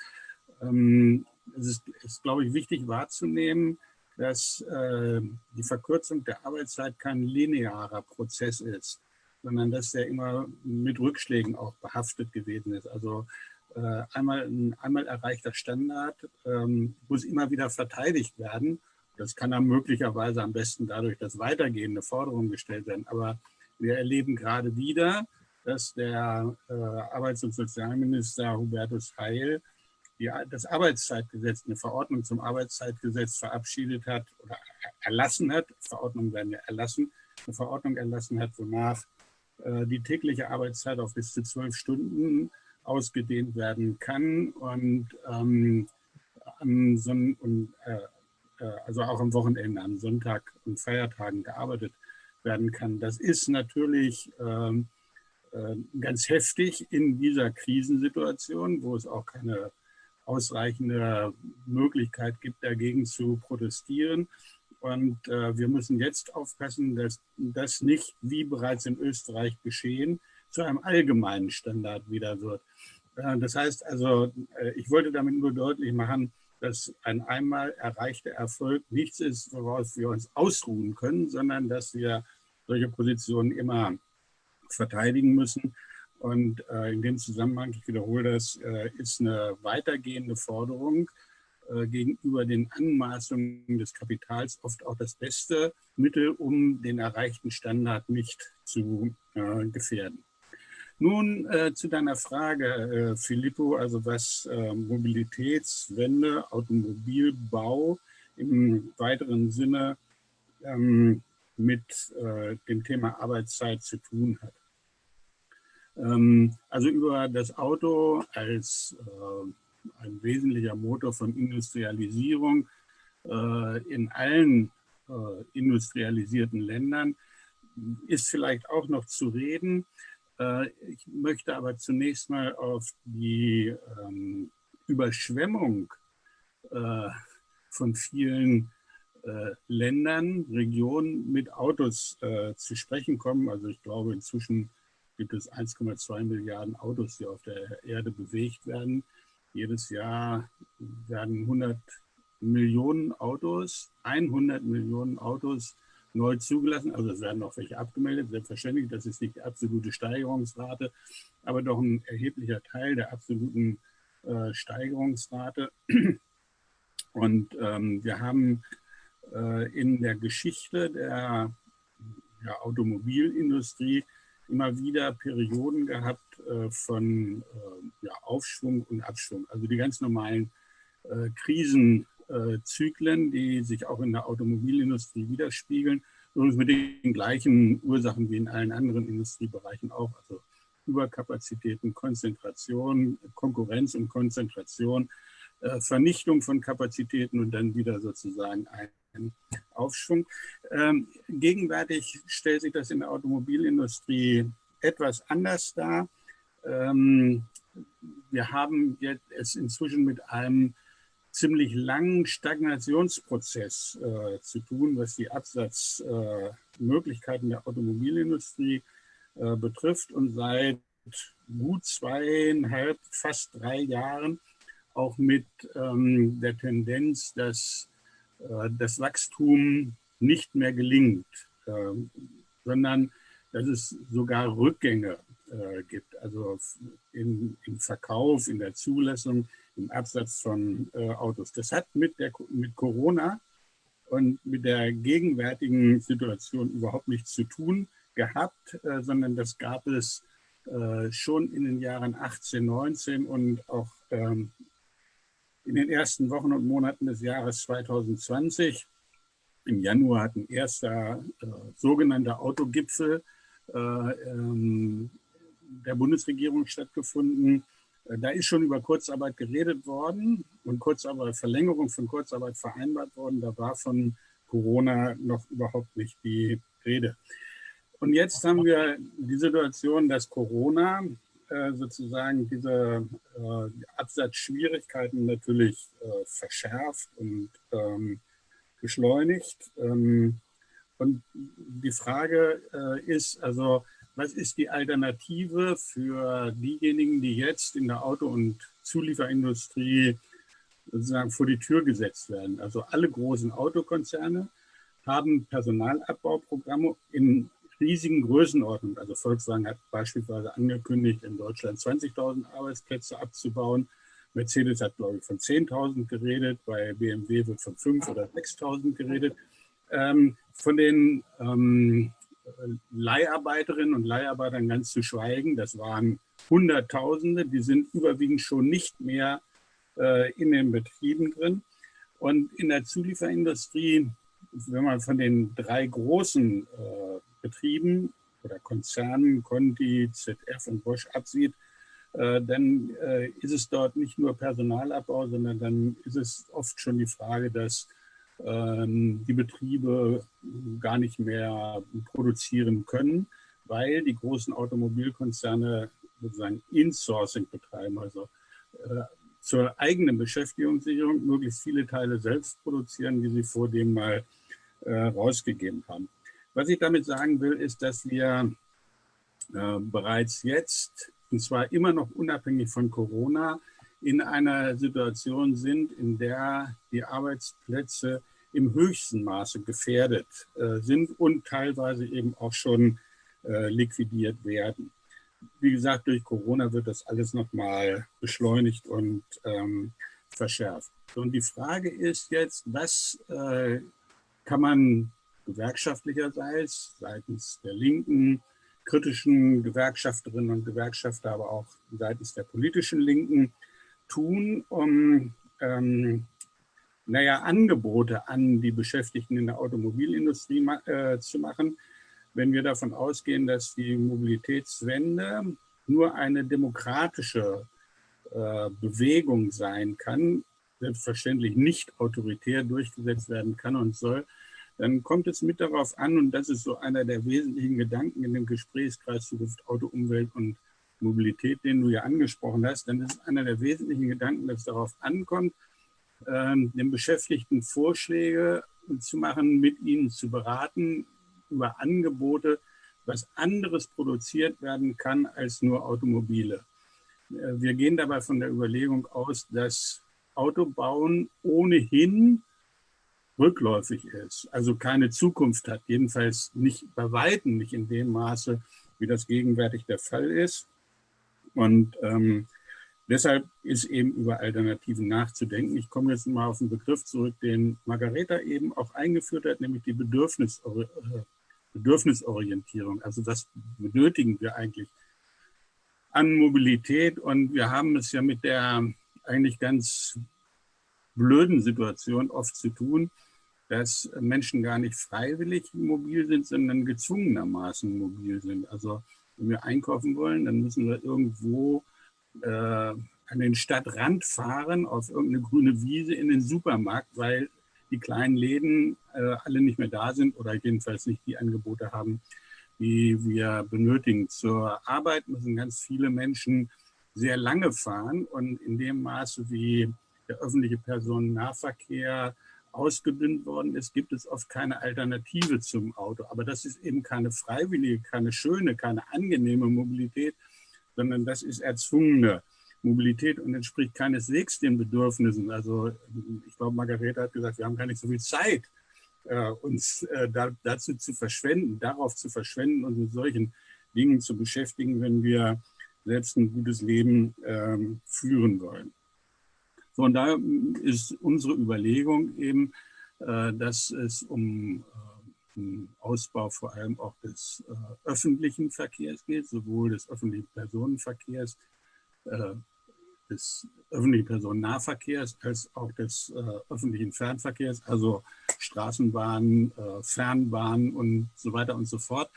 Ähm, es ist, ist, glaube ich, wichtig wahrzunehmen, dass äh, die Verkürzung der Arbeitszeit kein linearer Prozess ist, sondern dass der immer mit Rückschlägen auch behaftet gewesen ist. Also äh, einmal ein einmal erreichter Standard ähm, muss immer wieder verteidigt werden. Das kann dann möglicherweise am besten dadurch, dass weitergehende Forderungen gestellt werden. Aber wir erleben gerade wieder, dass der äh, Arbeits- und Sozialminister Hubertus Heil die, das Arbeitszeitgesetz, eine Verordnung zum Arbeitszeitgesetz verabschiedet hat oder erlassen hat, Verordnungen werden ja erlassen, eine Verordnung erlassen hat, wonach die tägliche Arbeitszeit auf bis zu zwölf Stunden ausgedehnt werden kann und, ähm, am Son und äh, äh, also auch am Wochenende, am Sonntag und Feiertagen gearbeitet werden kann. Das ist natürlich ähm, äh, ganz heftig in dieser Krisensituation, wo es auch keine ausreichende Möglichkeit gibt, dagegen zu protestieren. Und äh, wir müssen jetzt aufpassen, dass das nicht, wie bereits in Österreich geschehen, zu einem allgemeinen Standard wieder wird. Äh, das heißt also, äh, ich wollte damit nur deutlich machen, dass ein einmal erreichter Erfolg nichts ist, woraus wir uns ausruhen können, sondern dass wir solche Positionen immer verteidigen müssen und äh, in dem Zusammenhang, ich wiederhole das, äh, ist eine weitergehende Forderung äh, gegenüber den Anmaßungen des Kapitals oft auch das beste Mittel, um den erreichten Standard nicht zu äh, gefährden. Nun äh, zu deiner Frage, äh, Filippo, also was äh, Mobilitätswende, Automobilbau im weiteren Sinne ähm, mit äh, dem Thema Arbeitszeit zu tun hat. Ähm, also über das Auto als äh, ein wesentlicher Motor von Industrialisierung äh, in allen äh, industrialisierten Ländern ist vielleicht auch noch zu reden. Äh, ich möchte aber zunächst mal auf die ähm, Überschwemmung äh, von vielen äh, Ländern, Regionen mit Autos äh, zu sprechen kommen. Also ich glaube, inzwischen gibt es 1,2 Milliarden Autos, die auf der Erde bewegt werden. Jedes Jahr werden 100 Millionen Autos, 100 Millionen Autos neu zugelassen. Also es werden auch welche abgemeldet, selbstverständlich. Das ist nicht die absolute Steigerungsrate, aber doch ein erheblicher Teil der absoluten äh, Steigerungsrate. Und ähm, wir haben äh, in der Geschichte der ja, Automobilindustrie immer wieder Perioden gehabt äh, von äh, ja, Aufschwung und Abschwung. Also die ganz normalen äh, Krisenzyklen, die sich auch in der Automobilindustrie widerspiegeln. Übrigens mit den gleichen Ursachen wie in allen anderen Industriebereichen auch. Also Überkapazitäten, Konzentration, Konkurrenz und Konzentration, äh, Vernichtung von Kapazitäten und dann wieder sozusagen ein Aufschwung. Ähm, gegenwärtig stellt sich das in der Automobilindustrie etwas anders dar. Ähm, wir haben jetzt es inzwischen mit einem ziemlich langen Stagnationsprozess äh, zu tun, was die Absatzmöglichkeiten äh, der Automobilindustrie äh, betrifft und seit gut zweieinhalb, fast drei Jahren auch mit ähm, der Tendenz, dass das Wachstum nicht mehr gelingt, ähm, sondern dass es sogar Rückgänge äh, gibt, also im, im Verkauf, in der Zulassung, im Absatz von äh, Autos. Das hat mit, der, mit Corona und mit der gegenwärtigen Situation überhaupt nichts zu tun gehabt, sondern das gab es schon in den Jahren 18, 19 und auch ähm, in den ersten Wochen und Monaten des Jahres 2020. Im Januar hat ein erster äh, sogenannter Autogipfel äh, ähm, der Bundesregierung stattgefunden. Äh, da ist schon über Kurzarbeit geredet worden und Kurzarbeit, Verlängerung von Kurzarbeit vereinbart worden. Da war von Corona noch überhaupt nicht die Rede. Und jetzt haben wir die Situation, dass Corona sozusagen diese äh, Absatzschwierigkeiten natürlich äh, verschärft und ähm, beschleunigt. Ähm, und die Frage äh, ist also, was ist die Alternative für diejenigen, die jetzt in der Auto- und Zulieferindustrie sozusagen vor die Tür gesetzt werden? Also alle großen Autokonzerne haben Personalabbauprogramme in riesigen Größenordnung. Also Volkswagen hat beispielsweise angekündigt, in Deutschland 20.000 Arbeitsplätze abzubauen. Mercedes hat, glaube ich, von 10.000 geredet, bei BMW wird von 5.000 oder 6.000 geredet. Ähm, von den ähm, Leiharbeiterinnen und Leiharbeitern ganz zu schweigen, das waren Hunderttausende, die sind überwiegend schon nicht mehr äh, in den Betrieben drin. Und in der Zulieferindustrie, wenn man von den drei großen äh, Betrieben oder Konzernen, Conti, ZF und Bosch absieht, äh, dann äh, ist es dort nicht nur Personalabbau, sondern dann ist es oft schon die Frage, dass ähm, die Betriebe gar nicht mehr produzieren können, weil die großen Automobilkonzerne sozusagen Insourcing betreiben, also äh, zur eigenen Beschäftigungssicherung möglichst viele Teile selbst produzieren, die sie vor dem mal rausgegeben haben. Was ich damit sagen will, ist, dass wir äh, bereits jetzt, und zwar immer noch unabhängig von Corona, in einer Situation sind, in der die Arbeitsplätze im höchsten Maße gefährdet äh, sind und teilweise eben auch schon äh, liquidiert werden. Wie gesagt, durch Corona wird das alles nochmal beschleunigt und ähm, verschärft. Und die Frage ist jetzt, was äh, kann man gewerkschaftlicherseits seitens der Linken, kritischen Gewerkschafterinnen und Gewerkschafter, aber auch seitens der politischen Linken tun, um ähm, naja, Angebote an die Beschäftigten in der Automobilindustrie ma äh, zu machen, wenn wir davon ausgehen, dass die Mobilitätswende nur eine demokratische äh, Bewegung sein kann, selbstverständlich nicht autoritär durchgesetzt werden kann und soll, dann kommt es mit darauf an, und das ist so einer der wesentlichen Gedanken in dem Gesprächskreis Zukunft Auto, Umwelt und Mobilität, den du ja angesprochen hast, dann ist einer der wesentlichen Gedanken, dass es darauf ankommt, ähm, den Beschäftigten Vorschläge zu machen, mit ihnen zu beraten über Angebote, was anderes produziert werden kann als nur Automobile. Äh, wir gehen dabei von der Überlegung aus, dass Autobauen ohnehin rückläufig ist, also keine Zukunft hat, jedenfalls nicht bei Weitem nicht in dem Maße, wie das gegenwärtig der Fall ist. Und ähm, deshalb ist eben über Alternativen nachzudenken. Ich komme jetzt mal auf den Begriff zurück, den Margareta eben auch eingeführt hat, nämlich die Bedürfnisori äh, Bedürfnisorientierung. Also was benötigen wir eigentlich an Mobilität? Und wir haben es ja mit der eigentlich ganz blöden Situation oft zu tun, dass Menschen gar nicht freiwillig mobil sind, sondern gezwungenermaßen mobil sind. Also wenn wir einkaufen wollen, dann müssen wir irgendwo äh, an den Stadtrand fahren, auf irgendeine grüne Wiese in den Supermarkt, weil die kleinen Läden äh, alle nicht mehr da sind oder jedenfalls nicht die Angebote haben, die wir benötigen. Zur Arbeit müssen ganz viele Menschen sehr lange fahren und in dem Maße, wie der öffentliche Personennahverkehr ausgedünnt worden ist, gibt es oft keine Alternative zum Auto. Aber das ist eben keine freiwillige, keine schöne, keine angenehme Mobilität, sondern das ist erzwungene Mobilität und entspricht keineswegs den Bedürfnissen. Also ich glaube, Margarete hat gesagt, wir haben gar nicht so viel Zeit, äh, uns äh, da, dazu zu verschwenden, darauf zu verschwenden und mit solchen Dingen zu beschäftigen, wenn wir selbst ein gutes Leben ähm, führen wollen. So, und da ist unsere Überlegung eben, äh, dass es um äh, Ausbau vor allem auch des äh, öffentlichen Verkehrs geht, sowohl des öffentlichen Personenverkehrs äh, des öffentlichen Personennahverkehrs als auch des äh, öffentlichen Fernverkehrs, also Straßenbahnen, äh, Fernbahnen und so weiter und so fort.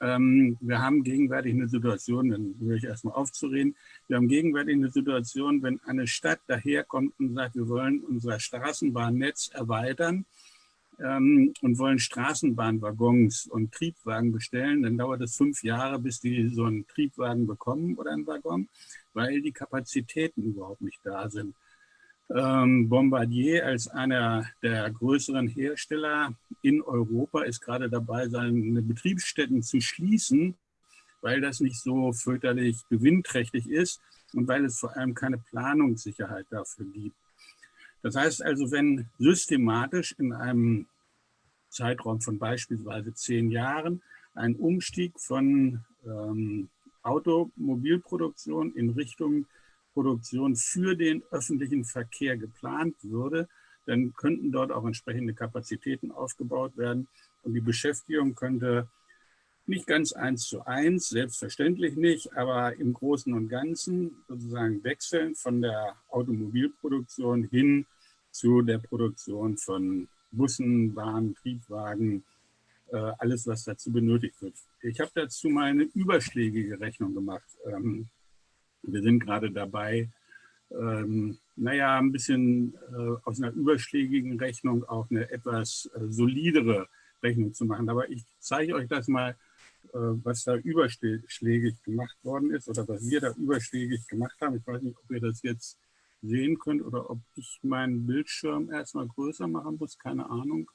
Ähm, wir haben gegenwärtig eine Situation, dann höre ich erstmal aufzureden, wir haben gegenwärtig eine Situation, wenn eine Stadt daherkommt und sagt, wir wollen unser Straßenbahnnetz erweitern, ähm, und wollen Straßenbahnwaggons und Triebwagen bestellen, dann dauert es fünf Jahre, bis die so einen Triebwagen bekommen oder einen Waggon, weil die Kapazitäten überhaupt nicht da sind. Ähm, Bombardier als einer der größeren Hersteller in Europa ist gerade dabei, seine Betriebsstätten zu schließen, weil das nicht so fürchterlich gewinnträchtig ist und weil es vor allem keine Planungssicherheit dafür gibt. Das heißt also, wenn systematisch in einem Zeitraum von beispielsweise zehn Jahren ein Umstieg von ähm, Automobilproduktion in Richtung Produktion für den öffentlichen Verkehr geplant würde, dann könnten dort auch entsprechende Kapazitäten aufgebaut werden und die Beschäftigung könnte nicht ganz eins zu eins, selbstverständlich nicht, aber im Großen und Ganzen sozusagen wechseln von der Automobilproduktion hin zu der Produktion von Bussen, Bahnen, Triebwagen, äh, alles, was dazu benötigt wird. Ich habe dazu mal eine überschlägige Rechnung gemacht. Ähm, wir sind gerade dabei, ähm, naja, ein bisschen äh, aus einer überschlägigen Rechnung auch eine etwas äh, solidere Rechnung zu machen. Aber ich zeige euch das mal, was da überschlägig gemacht worden ist oder was wir da überschlägig gemacht haben. Ich weiß nicht, ob ihr das jetzt sehen könnt oder ob ich meinen Bildschirm erstmal größer machen muss, keine Ahnung.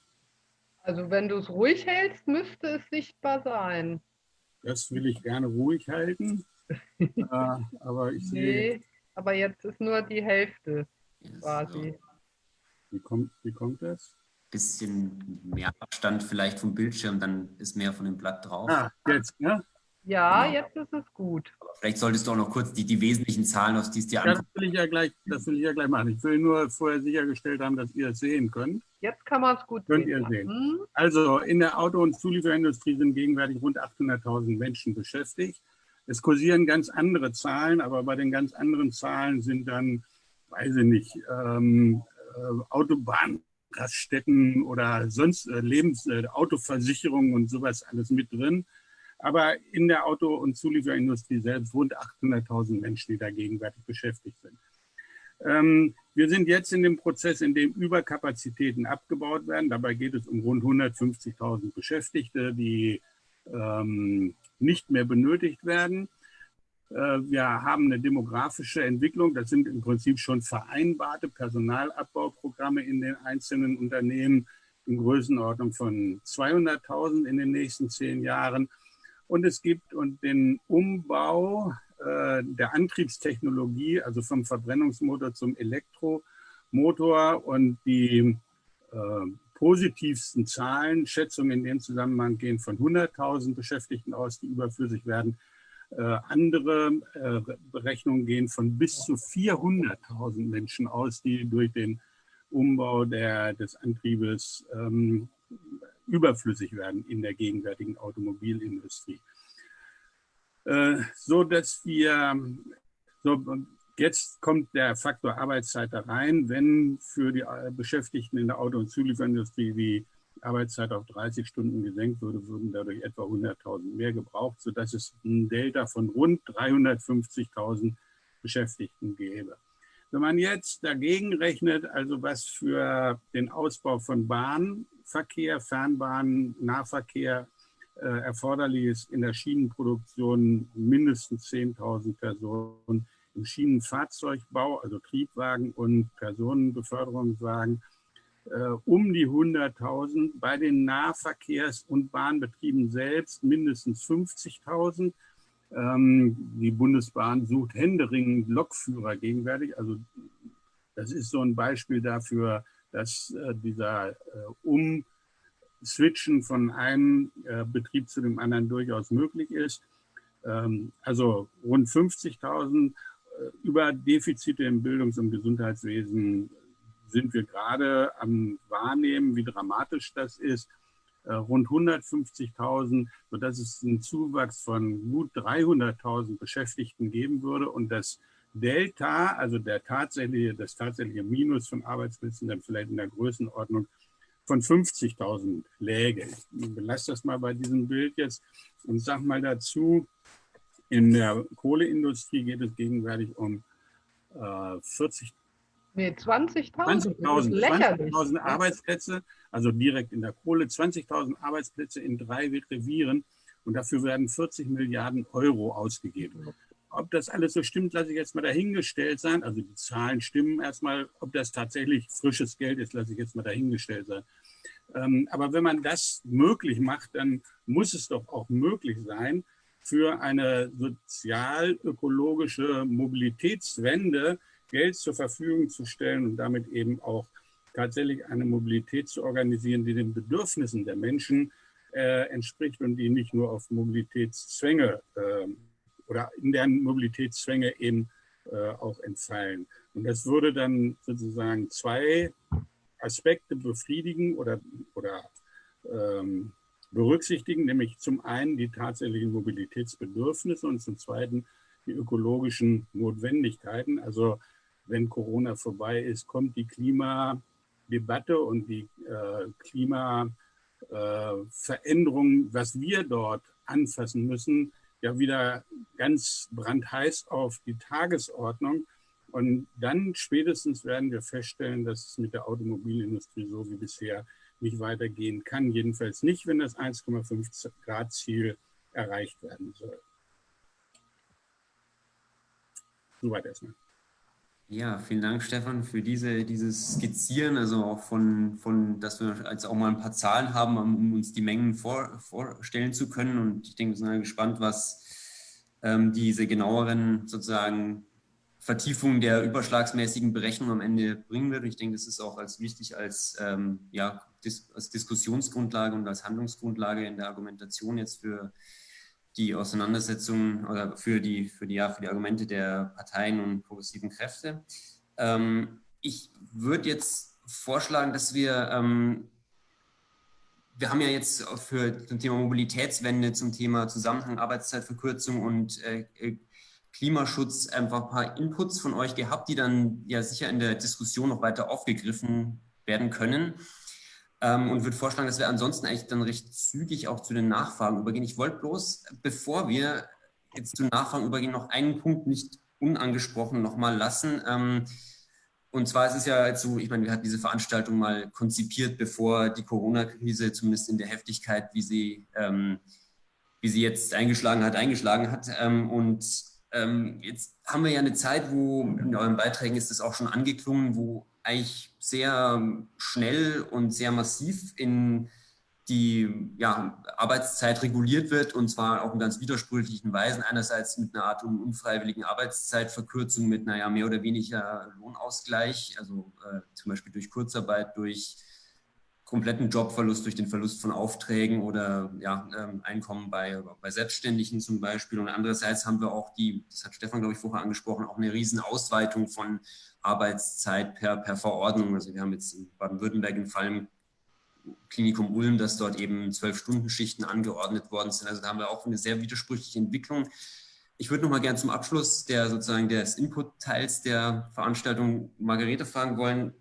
Also wenn du es ruhig hältst, müsste es sichtbar sein. Das will ich gerne ruhig halten. äh, aber ich nee, sehe. aber jetzt ist nur die Hälfte quasi. Wie kommt, wie kommt das? Bisschen mehr Abstand vielleicht vom Bildschirm, dann ist mehr von dem Blatt drauf. Ah, jetzt, ja? Ja, genau. jetzt ist es gut. Aber vielleicht solltest du auch noch kurz die, die wesentlichen Zahlen, aus die es dir. Das will ich ja gleich, das will ich ja gleich machen. Ich will nur vorher sichergestellt haben, dass ihr es sehen könnt. Jetzt kann man es gut könnt sehen. Könnt ihr sehen. Hm? Also in der Auto- und Zulieferindustrie sind gegenwärtig rund 800.000 Menschen beschäftigt. Es kursieren ganz andere Zahlen, aber bei den ganz anderen Zahlen sind dann, weiß ich nicht, ähm, äh, Autobahnraststätten oder sonst äh, Lebens-, äh, Autoversicherungen und sowas alles mit drin aber in der Auto- und Zulieferindustrie selbst rund 800.000 Menschen, die da gegenwärtig beschäftigt sind. Ähm, wir sind jetzt in dem Prozess, in dem Überkapazitäten abgebaut werden. Dabei geht es um rund 150.000 Beschäftigte, die ähm, nicht mehr benötigt werden. Äh, wir haben eine demografische Entwicklung. Das sind im Prinzip schon vereinbarte Personalabbauprogramme in den einzelnen Unternehmen in Größenordnung von 200.000 in den nächsten zehn Jahren. Und es gibt den Umbau äh, der Antriebstechnologie, also vom Verbrennungsmotor zum Elektromotor und die äh, positivsten Zahlen, Schätzungen in dem Zusammenhang gehen von 100.000 Beschäftigten aus, die überflüssig werden. Äh, andere äh, Berechnungen gehen von bis zu 400.000 Menschen aus, die durch den Umbau der, des Antriebes ähm, überflüssig werden in der gegenwärtigen Automobilindustrie. Äh, so dass wir, so, jetzt kommt der Faktor Arbeitszeit da rein, wenn für die äh, Beschäftigten in der Auto- und Zulieferindustrie die Arbeitszeit auf 30 Stunden gesenkt würde, würden dadurch etwa 100.000 mehr gebraucht, sodass es ein Delta von rund 350.000 Beschäftigten gäbe. Wenn man jetzt dagegen rechnet, also was für den Ausbau von Bahn Verkehr, Fernbahn, Nahverkehr äh, erforderlich ist in der Schienenproduktion mindestens 10.000 Personen, im Schienenfahrzeugbau, also Triebwagen und Personenbeförderungswagen, um die 100.000, bei den Nahverkehrs- und Bahnbetrieben selbst mindestens 50.000. Ähm, die Bundesbahn sucht händeringend Lokführer gegenwärtig. Also das ist so ein Beispiel dafür, dass äh, dieser äh, Umswitchen von einem äh, Betrieb zu dem anderen durchaus möglich ist. Ähm, also rund 50.000 über Defizite im Bildungs- und Gesundheitswesen sind wir gerade am Wahrnehmen, wie dramatisch das ist. Rund 150.000, sodass es einen Zuwachs von gut 300.000 Beschäftigten geben würde und das Delta, also der tatsächliche, das tatsächliche Minus von Arbeitsplätzen, dann vielleicht in der Größenordnung von 50.000 läge. Ich belasse das mal bei diesem Bild jetzt und sage mal dazu, in der Kohleindustrie geht es gegenwärtig um äh, 40 Nee, 20.000 20 20 Arbeitsplätze, also direkt in der Kohle, 20.000 Arbeitsplätze in drei Revieren und dafür werden 40 Milliarden Euro ausgegeben. Ob das alles so stimmt, lasse ich jetzt mal dahingestellt sein. Also die Zahlen stimmen erstmal. Ob das tatsächlich frisches Geld ist, lasse ich jetzt mal dahingestellt sein. Ähm, aber wenn man das möglich macht, dann muss es doch auch möglich sein, für eine sozial-ökologische Mobilitätswende Geld zur Verfügung zu stellen und damit eben auch tatsächlich eine Mobilität zu organisieren, die den Bedürfnissen der Menschen äh, entspricht und die nicht nur auf Mobilitätszwänge äh, oder in deren Mobilitätszwänge eben äh, auch entfallen. Und das würde dann sozusagen zwei Aspekte befriedigen oder, oder ähm, berücksichtigen, nämlich zum einen die tatsächlichen Mobilitätsbedürfnisse und zum zweiten die ökologischen Notwendigkeiten. Also wenn Corona vorbei ist, kommt die Klimadebatte und die äh, Klimaveränderung, äh, was wir dort anfassen müssen, ja wieder ganz brandheiß auf die Tagesordnung. Und dann spätestens werden wir feststellen, dass es mit der Automobilindustrie so wie bisher nicht weitergehen kann. Jedenfalls nicht, wenn das 1,5 Grad Ziel erreicht werden soll. Soweit erstmal. Ja, vielen Dank, Stefan, für diese, dieses Skizzieren, also auch von, von, dass wir jetzt auch mal ein paar Zahlen haben, um uns die Mengen vor, vorstellen zu können. Und ich denke, wir sind gespannt, was ähm, diese genaueren sozusagen Vertiefungen der überschlagsmäßigen Berechnung am Ende bringen wird. ich denke, das ist auch als wichtig als, ähm, ja, dis als Diskussionsgrundlage und als Handlungsgrundlage in der Argumentation jetzt für die Auseinandersetzung oder für die, für die, ja, für die Argumente der Parteien und progressiven Kräfte. Ähm, ich würde jetzt vorschlagen, dass wir, ähm, wir haben ja jetzt für zum Thema Mobilitätswende, zum Thema Zusammenhang Arbeitszeitverkürzung und äh, äh, Klimaschutz einfach ein paar Inputs von euch gehabt, die dann ja sicher in der Diskussion noch weiter aufgegriffen werden können. Ähm, und würde vorschlagen, dass wir ansonsten eigentlich dann recht zügig auch zu den Nachfragen übergehen. Ich wollte bloß, bevor wir jetzt zu Nachfragen übergehen, noch einen Punkt nicht unangesprochen nochmal lassen. Ähm, und zwar ist es ja so, ich meine, wir hatten diese Veranstaltung mal konzipiert, bevor die Corona-Krise zumindest in der Heftigkeit, wie sie, ähm, wie sie jetzt eingeschlagen hat, eingeschlagen hat. Ähm, und ähm, jetzt haben wir ja eine Zeit, wo in euren Beiträgen ist es auch schon angeklungen, wo eigentlich sehr schnell und sehr massiv in die ja, Arbeitszeit reguliert wird und zwar auch in ganz widersprüchlichen Weisen. Einerseits mit einer Art unfreiwilligen Arbeitszeitverkürzung mit naja, mehr oder weniger Lohnausgleich, also äh, zum Beispiel durch Kurzarbeit, durch kompletten Jobverlust, durch den Verlust von Aufträgen oder ja, ähm, Einkommen bei, bei Selbstständigen zum Beispiel. Und andererseits haben wir auch die, das hat Stefan, glaube ich, vorher angesprochen, auch eine riesen Ausweitung von Arbeitszeit per, per Verordnung. Also wir haben jetzt in Baden-Württemberg im Fall Klinikum Ulm, dass dort eben zwölf Stunden Schichten angeordnet worden sind. Also da haben wir auch eine sehr widersprüchliche Entwicklung. Ich würde noch mal gerne zum Abschluss der sozusagen des Input-Teils der Veranstaltung Margarete fragen wollen,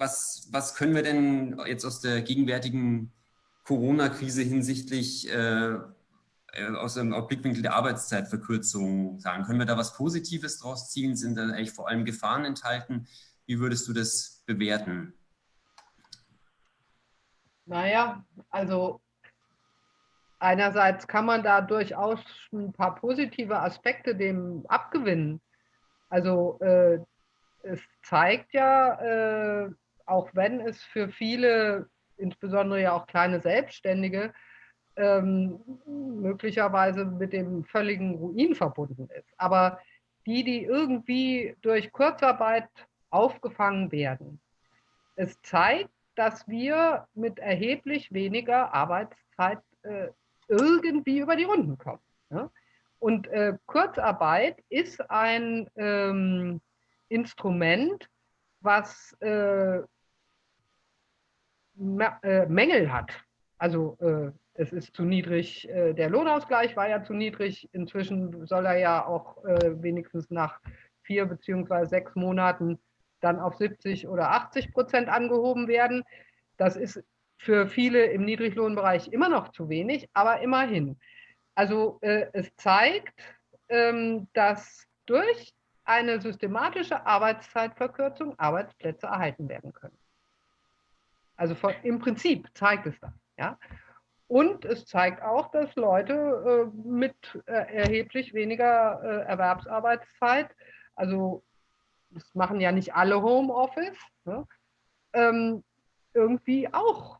was, was können wir denn jetzt aus der gegenwärtigen Corona-Krise hinsichtlich äh, äh aus dem Blickwinkel der Arbeitszeitverkürzung sagen? Können wir da was Positives draus ziehen? Sind da eigentlich vor allem Gefahren enthalten? Wie würdest du das bewerten? Naja, also einerseits kann man da durchaus ein paar positive Aspekte dem abgewinnen. Also äh, es zeigt ja, äh, auch wenn es für viele, insbesondere ja auch kleine Selbstständige, ähm, möglicherweise mit dem völligen Ruin verbunden ist. Aber die, die irgendwie durch Kurzarbeit aufgefangen werden. Es zeigt, dass wir mit erheblich weniger Arbeitszeit äh, irgendwie über die Runden kommen. Ja? Und äh, Kurzarbeit ist ein ähm, Instrument, was äh Mängel hat. Also äh, es ist zu niedrig, äh, der Lohnausgleich war ja zu niedrig. Inzwischen soll er ja auch äh, wenigstens nach vier beziehungsweise sechs Monaten dann auf 70 oder 80 Prozent angehoben werden. Das ist für viele im Niedriglohnbereich immer noch zu wenig, aber immerhin. Also äh, es zeigt, ähm, dass durch eine systematische Arbeitszeitverkürzung Arbeitsplätze erhalten werden können. Also von, im Prinzip zeigt es das. Ja? Und es zeigt auch, dass Leute äh, mit äh, erheblich weniger äh, Erwerbsarbeitszeit, also das machen ja nicht alle Homeoffice, ne, ähm, irgendwie auch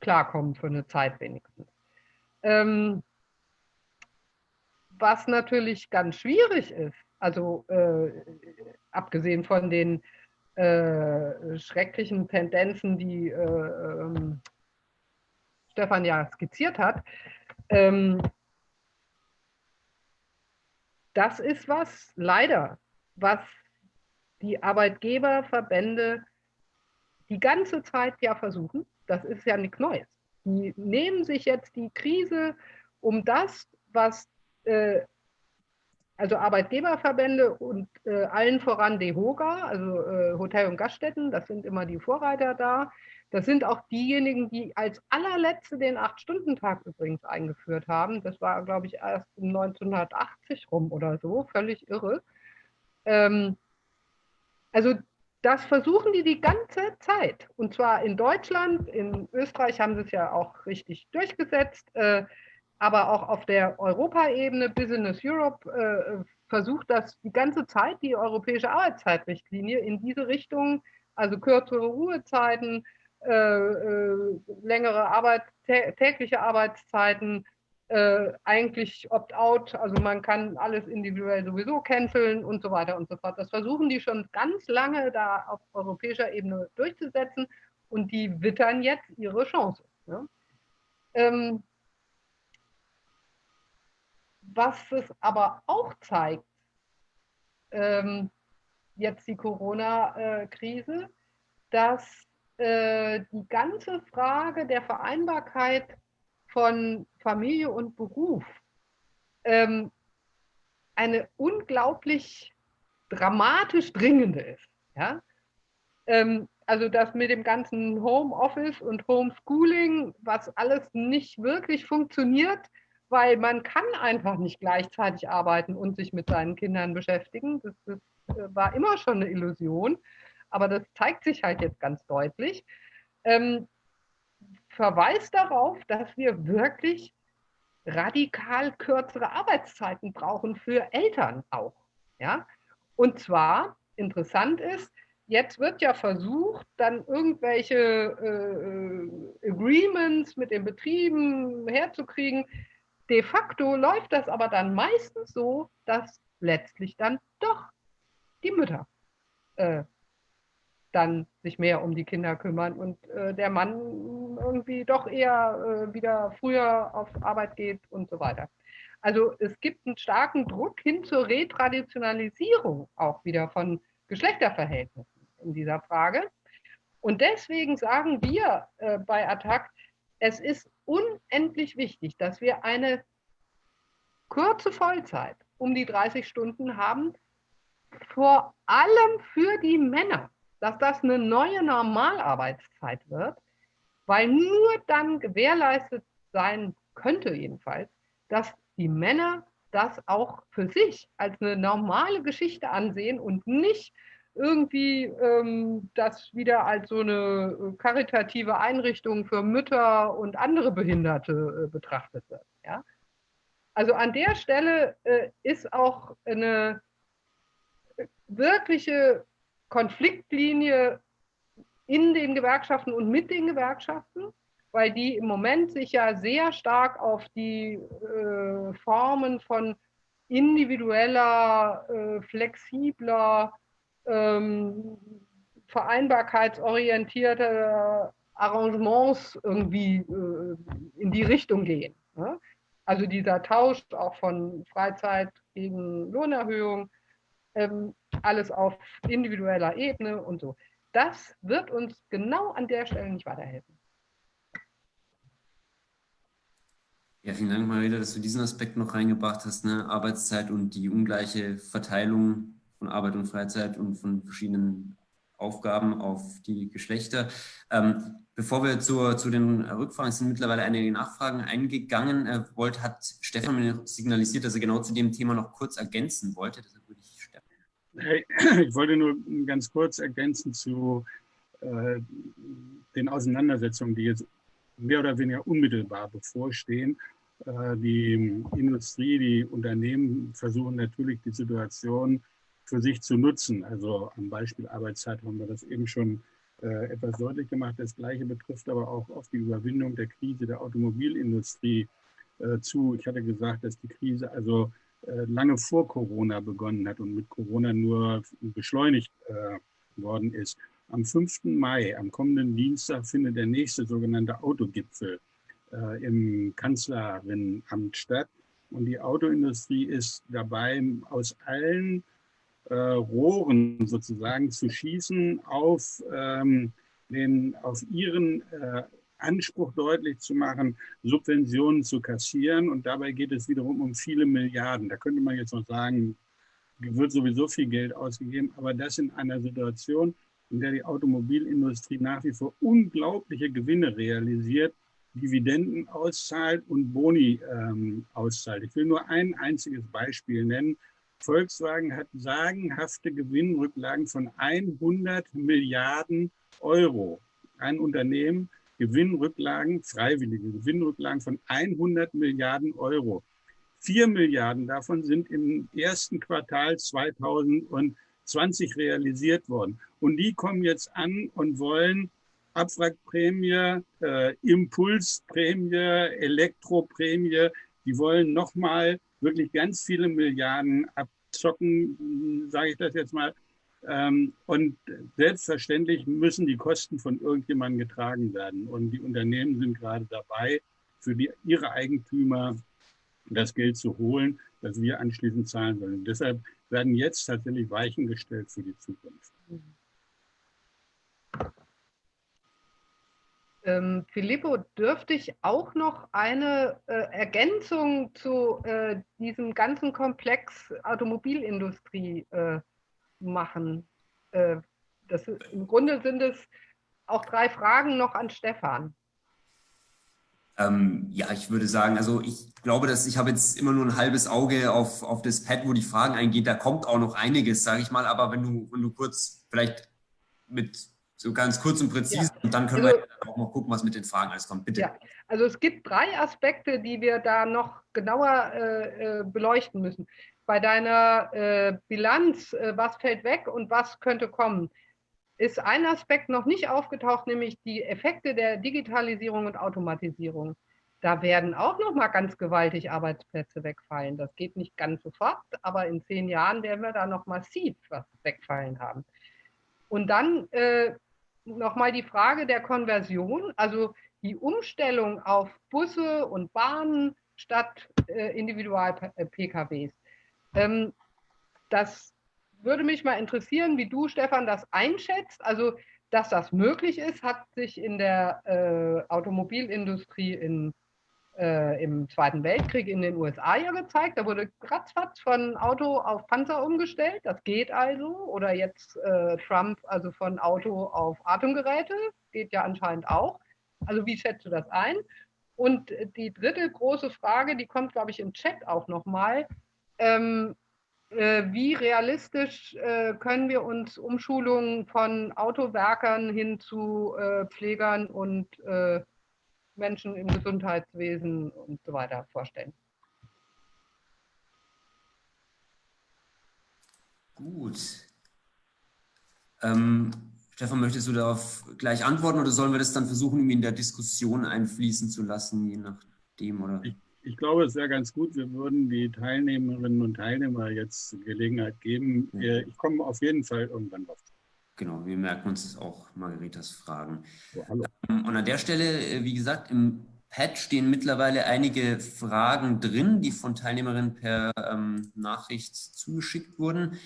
klarkommen für eine Zeit wenigstens. Ähm, was natürlich ganz schwierig ist, also äh, abgesehen von den äh, schrecklichen Tendenzen, die äh, ähm, Stefan ja skizziert hat, ähm, das ist was, leider, was die Arbeitgeberverbände die ganze Zeit ja versuchen. Das ist ja nichts Neues. Die nehmen sich jetzt die Krise, um das, was äh, also Arbeitgeberverbände und äh, allen voran DEHOGA, also äh, Hotel- und Gaststätten, das sind immer die Vorreiter da. Das sind auch diejenigen, die als allerletzte den Acht-Stunden-Tag übrigens eingeführt haben. Das war, glaube ich, erst 1980 rum oder so, völlig irre. Ähm, also das versuchen die die ganze Zeit. Und zwar in Deutschland, in Österreich haben sie es ja auch richtig durchgesetzt. Äh, aber auch auf der Europaebene, Business Europe äh, versucht das die ganze Zeit, die europäische Arbeitszeitrichtlinie in diese Richtung, also kürzere Ruhezeiten, äh, äh, längere Arbeit, tägliche Arbeitszeiten, äh, eigentlich opt-out, also man kann alles individuell sowieso canceln und so weiter und so fort. Das versuchen die schon ganz lange da auf europäischer Ebene durchzusetzen und die wittern jetzt ihre Chance. Ne? Ähm, was es aber auch zeigt, ähm, jetzt die Corona-Krise, dass äh, die ganze Frage der Vereinbarkeit von Familie und Beruf ähm, eine unglaublich dramatisch dringende ist. Ja? Ähm, also das mit dem ganzen Homeoffice und Homeschooling, was alles nicht wirklich funktioniert, weil man kann einfach nicht gleichzeitig arbeiten und sich mit seinen Kindern beschäftigen. Das, das äh, war immer schon eine Illusion, aber das zeigt sich halt jetzt ganz deutlich. Ähm, verweist darauf, dass wir wirklich radikal kürzere Arbeitszeiten brauchen für Eltern auch. Ja? Und zwar, interessant ist, jetzt wird ja versucht, dann irgendwelche äh, Agreements mit den Betrieben herzukriegen, De facto läuft das aber dann meistens so, dass letztlich dann doch die Mütter äh, dann sich mehr um die Kinder kümmern und äh, der Mann irgendwie doch eher äh, wieder früher auf Arbeit geht und so weiter. Also es gibt einen starken Druck hin zur Retraditionalisierung auch wieder von Geschlechterverhältnissen in dieser Frage. Und deswegen sagen wir äh, bei Attac, es ist unendlich wichtig, dass wir eine kurze Vollzeit um die 30 Stunden haben, vor allem für die Männer, dass das eine neue Normalarbeitszeit wird, weil nur dann gewährleistet sein könnte jedenfalls, dass die Männer das auch für sich als eine normale Geschichte ansehen und nicht irgendwie ähm, das wieder als so eine äh, karitative Einrichtung für Mütter und andere Behinderte äh, betrachtet wird. Ja? Also an der Stelle äh, ist auch eine äh, wirkliche Konfliktlinie in den Gewerkschaften und mit den Gewerkschaften, weil die im Moment sich ja sehr stark auf die äh, Formen von individueller, äh, flexibler, ähm, vereinbarkeitsorientierte Arrangements irgendwie äh, in die Richtung gehen. Ne? Also dieser Tausch auch von Freizeit gegen Lohnerhöhung, ähm, alles auf individueller Ebene und so. Das wird uns genau an der Stelle nicht weiterhelfen. Ja, vielen Dank, Marita, dass du diesen Aspekt noch reingebracht hast, ne? Arbeitszeit und die ungleiche Verteilung von Arbeit und Freizeit und von verschiedenen Aufgaben auf die Geschlechter. Ähm, bevor wir zur, zu den Rückfragen sind mittlerweile einige Nachfragen eingegangen. Äh, wollt, hat Stefan mir signalisiert, dass er genau zu dem Thema noch kurz ergänzen wollte. Deshalb würde ich Stefan. Ich wollte nur ganz kurz ergänzen zu äh, den Auseinandersetzungen, die jetzt mehr oder weniger unmittelbar bevorstehen. Äh, die Industrie, die Unternehmen versuchen natürlich die Situation für sich zu nutzen. Also am Beispiel Arbeitszeit haben wir das eben schon äh, etwas deutlich gemacht. Das Gleiche betrifft aber auch auf die Überwindung der Krise der Automobilindustrie äh, zu. Ich hatte gesagt, dass die Krise also äh, lange vor Corona begonnen hat und mit Corona nur beschleunigt worden ist. Am 5. Mai, am kommenden Dienstag, findet der nächste sogenannte Autogipfel im Kanzlerinnenamt statt. Und die Autoindustrie ist dabei, aus allen äh, Rohren sozusagen zu schießen, auf, ähm, den, auf ihren äh, Anspruch deutlich zu machen, Subventionen zu kassieren. Und dabei geht es wiederum um viele Milliarden. Da könnte man jetzt noch sagen, wird sowieso viel Geld ausgegeben, aber das in einer Situation, in der die Automobilindustrie nach wie vor unglaubliche Gewinne realisiert, Dividenden auszahlt und Boni ähm, auszahlt. Ich will nur ein einziges Beispiel nennen. Volkswagen hat sagenhafte Gewinnrücklagen von 100 Milliarden Euro. Ein Unternehmen, Gewinnrücklagen, freiwillige Gewinnrücklagen von 100 Milliarden Euro. Vier Milliarden davon sind im ersten Quartal 2020 realisiert worden. Und die kommen jetzt an und wollen Abwrackprämie, äh, Impulsprämie, Elektroprämie. Die wollen nochmal wirklich ganz viele Milliarden abzocken, sage ich das jetzt mal. Ähm, und selbstverständlich müssen die Kosten von irgendjemandem getragen werden. Und die Unternehmen sind gerade dabei, für die, ihre Eigentümer das Geld zu holen, das wir anschließend zahlen sollen. Und deshalb werden jetzt tatsächlich Weichen gestellt für die Zukunft. Ähm, Filippo, dürfte ich auch noch eine äh, Ergänzung zu äh, diesem ganzen Komplex Automobilindustrie äh, machen? Äh, das, Im Grunde sind es auch drei Fragen noch an Stefan. Ähm, ja, ich würde sagen, also ich glaube, dass ich habe jetzt immer nur ein halbes Auge auf, auf das Pad, wo die Fragen eingehen. Da kommt auch noch einiges, sage ich mal. Aber wenn du, wenn du kurz vielleicht mit so ganz kurz und präzise ja. und dann können also, wir auch noch gucken, was mit den Fragen alles kommt. Bitte. Ja, also es gibt drei Aspekte, die wir da noch genauer äh, äh beleuchten müssen. Bei deiner äh, Bilanz, äh, was fällt weg und was könnte kommen ist ein Aspekt noch nicht aufgetaucht, nämlich die Effekte der Digitalisierung und Automatisierung. Da werden auch noch mal ganz gewaltig Arbeitsplätze wegfallen. Das geht nicht ganz sofort, aber in zehn Jahren werden wir da noch massiv was wegfallen haben. Und dann äh, noch mal die Frage der Konversion, also die Umstellung auf Busse und Bahnen statt äh, Individual-PKWs. Ähm, das würde mich mal interessieren, wie du, Stefan, das einschätzt. Also, dass das möglich ist, hat sich in der äh, Automobilindustrie in, äh, im Zweiten Weltkrieg in den USA ja gezeigt. Da wurde ratzfatz von Auto auf Panzer umgestellt. Das geht also. Oder jetzt äh, Trump, also von Auto auf Atemgeräte. Geht ja anscheinend auch. Also, wie schätzt du das ein? Und die dritte große Frage, die kommt, glaube ich, im Chat auch nochmal. Ähm, äh, wie realistisch äh, können wir uns Umschulungen von Autowerkern hin zu äh, Pflegern und Menschen im Gesundheitswesen und so weiter vorstellen? Gut. Ähm, Stefan, möchtest du darauf gleich antworten oder sollen wir das dann versuchen, in der Diskussion einfließen zu lassen, je nachdem? Oder? Ich ich glaube, es wäre ganz gut, wir würden die Teilnehmerinnen und Teilnehmer jetzt Gelegenheit geben. Ich komme auf jeden Fall irgendwann drauf. Genau, wir merken uns auch Margaritas Fragen. Ja, ähm, und an der Stelle, äh, wie gesagt, im Pad stehen mittlerweile einige Fragen drin, die von Teilnehmerinnen per ähm, Nachricht zugeschickt wurden.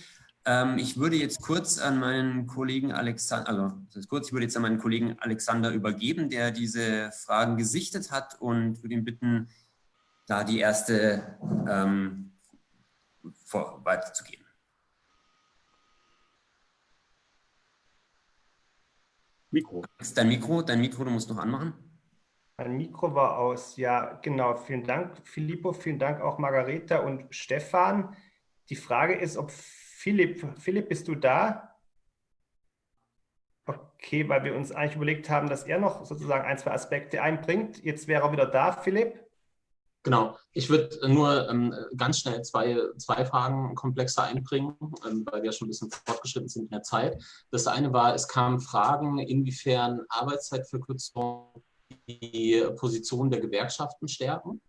Ähm, ich würde jetzt kurz an meinen Kollegen Alexander, also das ist kurz, ich würde jetzt an meinen Kollegen Alexander übergeben, der diese Fragen gesichtet hat und würde ihn bitten, da die erste ähm, weiterzugeben. Mikro. Ist dein Mikro, dein Mikro, du musst noch anmachen. Mein Mikro war aus. Ja, genau. Vielen Dank, Filippo. Vielen Dank auch Margareta und Stefan. Die Frage ist, ob Philipp, Philipp, bist du da? Okay, weil wir uns eigentlich überlegt haben, dass er noch sozusagen ein, zwei Aspekte einbringt. Jetzt wäre er wieder da, Philipp. Genau, ich würde nur ähm, ganz schnell zwei, zwei Fragen komplexer einbringen, ähm, weil wir schon ein bisschen fortgeschritten sind in der Zeit. Das eine war, es kamen Fragen, inwiefern Arbeitszeitverkürzung die Position der Gewerkschaften stärken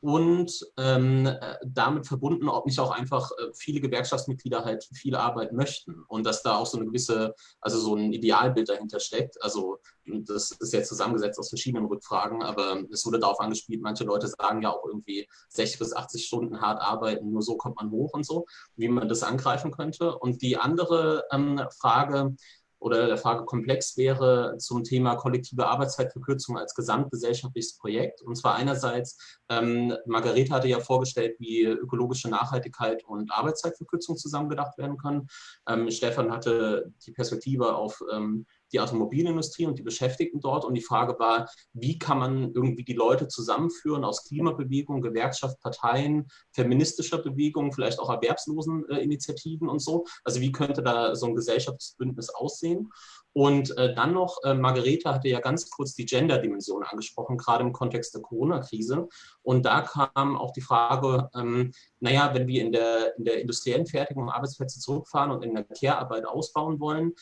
und ähm, äh, damit verbunden, ob nicht auch einfach äh, viele Gewerkschaftsmitglieder halt viel Arbeit möchten und dass da auch so eine gewisse, also so ein Idealbild dahinter steckt. Also das ist jetzt zusammengesetzt aus verschiedenen Rückfragen, aber es wurde darauf angespielt, manche Leute sagen ja auch irgendwie 60 bis 80 Stunden hart arbeiten, nur so kommt man hoch und so, wie man das angreifen könnte. Und die andere ähm, Frage, oder der Fragekomplex wäre zum Thema kollektive Arbeitszeitverkürzung als gesamtgesellschaftliches Projekt. Und zwar einerseits, ähm, Margarete hatte ja vorgestellt, wie ökologische Nachhaltigkeit und Arbeitszeitverkürzung zusammengedacht werden können. Ähm, Stefan hatte die Perspektive auf ähm, die Automobilindustrie und die Beschäftigten dort. Und die Frage war, wie kann man irgendwie die Leute zusammenführen aus Klimabewegung, Gewerkschaft, Parteien, feministischer Bewegung, vielleicht auch erwerbslosen äh, Initiativen und so. Also wie könnte da so ein Gesellschaftsbündnis aussehen? Und äh, dann noch, äh, Margarete hatte ja ganz kurz die Gender-Dimension angesprochen, gerade im Kontext der Corona-Krise. Und da kam auch die Frage, ähm, naja, wenn wir in der, in der industriellen Fertigung Arbeitsplätze zurückfahren und in der Care-Arbeit ausbauen wollen,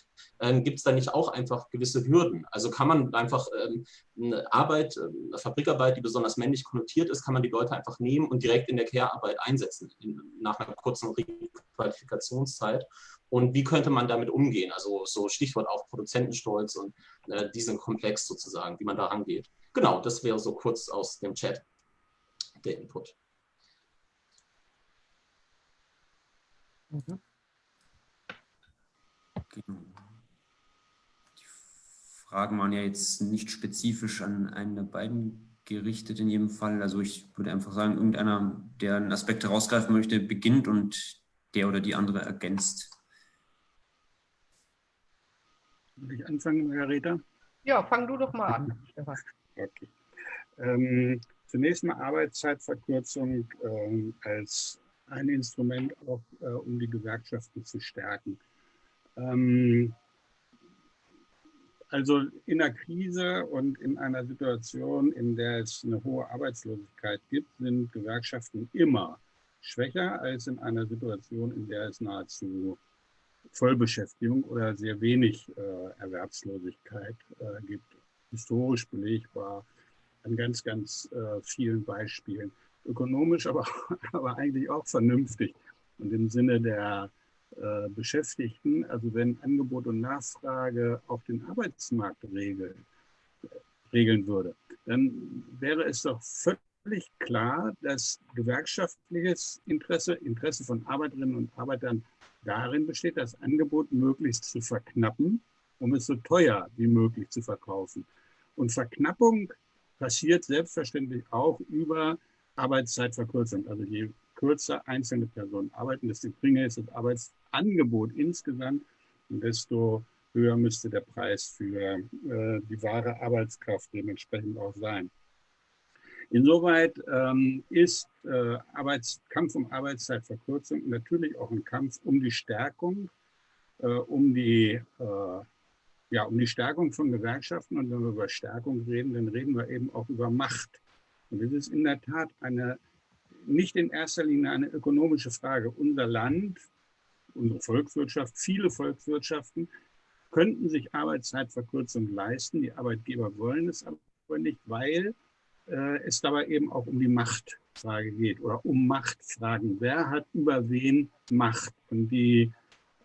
ähm, gibt es da nicht auch einfach gewisse Hürden? Also kann man einfach ähm, eine Arbeit, äh, eine Fabrikarbeit, die besonders männlich konnotiert ist, kann man die Leute einfach nehmen und direkt in der Care-Arbeit einsetzen, in, nach einer kurzen Requalifikationszeit. Und wie könnte man damit umgehen? Also so Stichwort auch Produzentenstolz und äh, diesen Komplex sozusagen, wie man da rangeht. Genau, das wäre so kurz aus dem Chat. der Input. Mhm. Genau. Die Fragen waren ja jetzt nicht spezifisch an einen der beiden gerichtet in jedem Fall. Also ich würde einfach sagen, irgendeiner, der einen Aspekt herausgreifen möchte, beginnt und der oder die andere ergänzt. Will ich anfangen, Margareta? Ja, fang du doch mal an, Okay. Ähm, zunächst mal Arbeitszeitverkürzung äh, als ein Instrument auch, äh, um die Gewerkschaften zu stärken. Ähm, also in einer Krise und in einer Situation, in der es eine hohe Arbeitslosigkeit gibt, sind Gewerkschaften immer schwächer als in einer Situation, in der es nahezu Vollbeschäftigung oder sehr wenig äh, Erwerbslosigkeit äh, gibt. Historisch belegbar an ganz, ganz äh, vielen Beispielen. Ökonomisch, aber, aber eigentlich auch vernünftig und im Sinne der äh, Beschäftigten, also wenn Angebot und Nachfrage auf den Arbeitsmarkt regeln, regeln würde, dann wäre es doch völlig klar, dass gewerkschaftliches Interesse, Interesse von Arbeiterinnen und Arbeitern darin besteht, das Angebot möglichst zu verknappen, um es so teuer wie möglich zu verkaufen. Und Verknappung passiert selbstverständlich auch über Arbeitszeitverkürzung. Also je kürzer einzelne Personen arbeiten, desto geringer ist das Arbeitsangebot insgesamt und desto höher müsste der Preis für äh, die wahre Arbeitskraft dementsprechend auch sein. Insoweit ähm, ist äh, Arbeits Kampf um Arbeitszeitverkürzung natürlich auch ein Kampf um die Stärkung, äh, um die äh, ja, um die Stärkung von Gewerkschaften. Und wenn wir über Stärkung reden, dann reden wir eben auch über Macht. Und es ist in der Tat eine, nicht in erster Linie eine ökonomische Frage. Unser Land, unsere Volkswirtschaft, viele Volkswirtschaften könnten sich Arbeitszeitverkürzung leisten. Die Arbeitgeber wollen es aber nicht, weil äh, es dabei eben auch um die Machtfrage geht oder um Machtfragen. Wer hat über wen Macht? Und die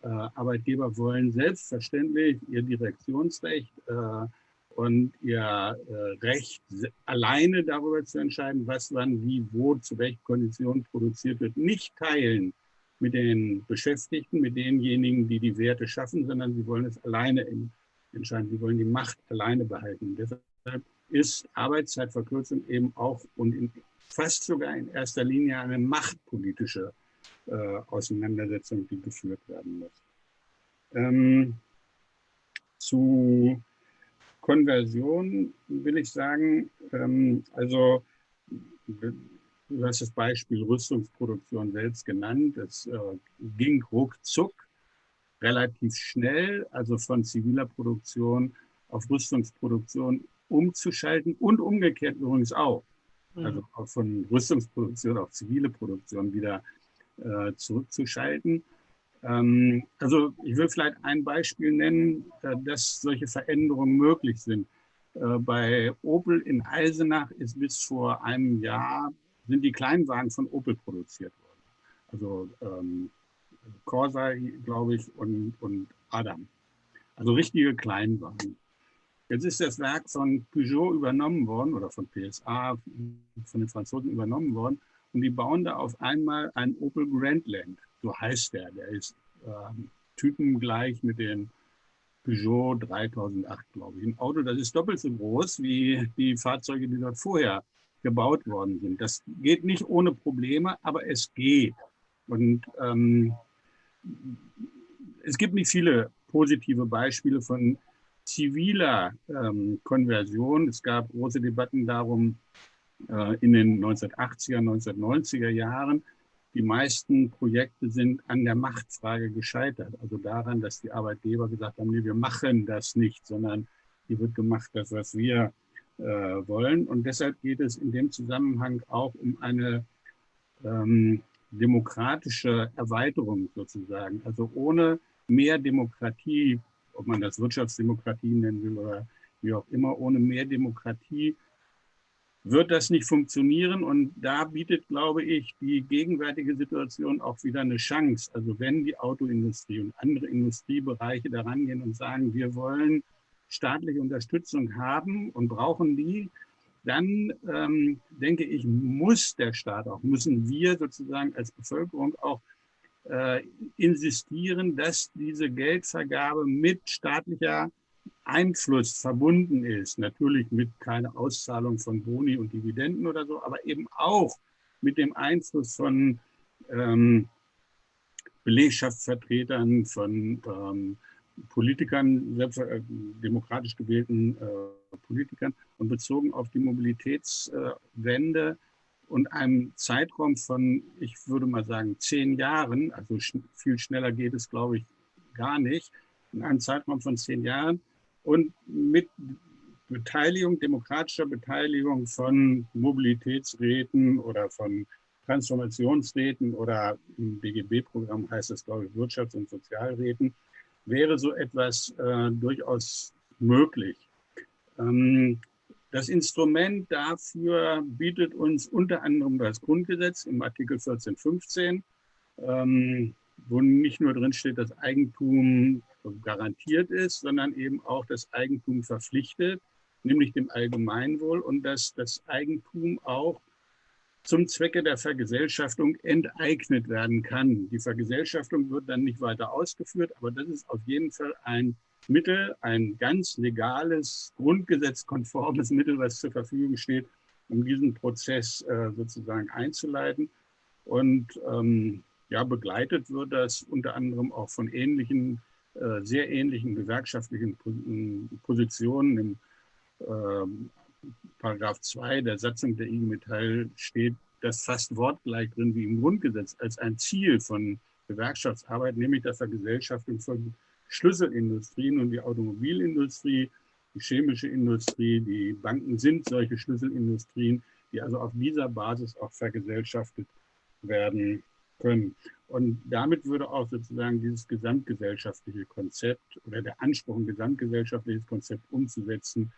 äh, Arbeitgeber wollen selbstverständlich ihr Direktionsrecht äh, und ihr äh, Recht alleine darüber zu entscheiden, was wann, wie, wo, zu welchen Konditionen produziert wird, nicht teilen mit den Beschäftigten, mit denjenigen, die die Werte schaffen, sondern sie wollen es alleine entscheiden. Sie wollen die Macht alleine behalten. Deshalb ist Arbeitszeitverkürzung eben auch und in, fast sogar in erster Linie eine machtpolitische äh, Auseinandersetzung, die geführt werden muss. Ähm, zu Konversion will ich sagen, ähm, also du hast das Beispiel Rüstungsproduktion selbst genannt. Es äh, ging ruckzuck, relativ schnell, also von ziviler Produktion auf Rüstungsproduktion umzuschalten und umgekehrt übrigens auch. Mhm. Also auch von Rüstungsproduktion auf zivile Produktion wieder äh, zurückzuschalten. Ähm, also ich will vielleicht ein Beispiel nennen, äh, dass solche Veränderungen möglich sind. Äh, bei Opel in Eisenach ist bis vor einem Jahr sind die Kleinwagen von Opel produziert worden. Also ähm, Corsa, glaube ich, und, und Adam. Also richtige Kleinwagen. Jetzt ist das Werk von Peugeot übernommen worden oder von PSA, von den Franzosen übernommen worden. Und die bauen da auf einmal ein Opel Grandland. So heißt der. Der ist ähm, typengleich mit dem Peugeot 3008, glaube ich. Ein Auto, das ist doppelt so groß wie die Fahrzeuge, die dort vorher gebaut worden sind. Das geht nicht ohne Probleme, aber es geht. Und ähm, es gibt nicht viele positive Beispiele von ziviler ähm, Konversion. Es gab große Debatten darum äh, in den 1980er, 1990er Jahren. Die meisten Projekte sind an der Machtfrage gescheitert, also daran, dass die Arbeitgeber gesagt haben, nee, wir machen das nicht, sondern hier wird gemacht, das, was wir äh, wollen. Und deshalb geht es in dem Zusammenhang auch um eine ähm, demokratische Erweiterung sozusagen. Also ohne mehr Demokratie ob man das Wirtschaftsdemokratie nennen will oder wie auch immer, ohne mehr Demokratie wird das nicht funktionieren. Und da bietet, glaube ich, die gegenwärtige Situation auch wieder eine Chance. Also wenn die Autoindustrie und andere Industriebereiche daran gehen und sagen, wir wollen staatliche Unterstützung haben und brauchen die, dann ähm, denke ich, muss der Staat auch, müssen wir sozusagen als Bevölkerung auch äh, insistieren, dass diese Geldvergabe mit staatlicher Einfluss verbunden ist. Natürlich mit keiner Auszahlung von Boni und Dividenden oder so, aber eben auch mit dem Einfluss von ähm, Belegschaftsvertretern, von ähm, Politikern, selbst, äh, demokratisch gewählten äh, Politikern und bezogen auf die Mobilitätswende und einem Zeitraum von, ich würde mal sagen, zehn Jahren, also viel schneller geht es, glaube ich, gar nicht, in einem Zeitraum von zehn Jahren und mit Beteiligung, demokratischer Beteiligung von Mobilitätsräten oder von Transformationsräten oder im BGB-Programm heißt es, glaube ich, Wirtschafts- und Sozialräten, wäre so etwas äh, durchaus möglich. Ähm, das Instrument dafür bietet uns unter anderem das Grundgesetz im Artikel 1415, ähm, wo nicht nur drin steht, dass Eigentum garantiert ist, sondern eben auch das Eigentum verpflichtet, nämlich dem Allgemeinwohl und dass das Eigentum auch zum Zwecke der Vergesellschaftung enteignet werden kann. Die Vergesellschaftung wird dann nicht weiter ausgeführt, aber das ist auf jeden Fall ein Mittel, ein ganz legales, grundgesetzkonformes Mittel, was zur Verfügung steht, um diesen Prozess äh, sozusagen einzuleiten. Und ähm, ja, begleitet wird das unter anderem auch von ähnlichen, äh, sehr ähnlichen gewerkschaftlichen Positionen im äh, Paragraph 2 der Satzung der IG Metall steht das fast wortgleich drin wie im Grundgesetz als ein Ziel von Gewerkschaftsarbeit, nämlich der Vergesellschaftung von Schlüsselindustrien und die Automobilindustrie, die chemische Industrie, die Banken sind solche Schlüsselindustrien, die also auf dieser Basis auch vergesellschaftet werden können. Und damit würde auch sozusagen dieses gesamtgesellschaftliche Konzept oder der Anspruch, ein gesamtgesellschaftliches Konzept umzusetzen,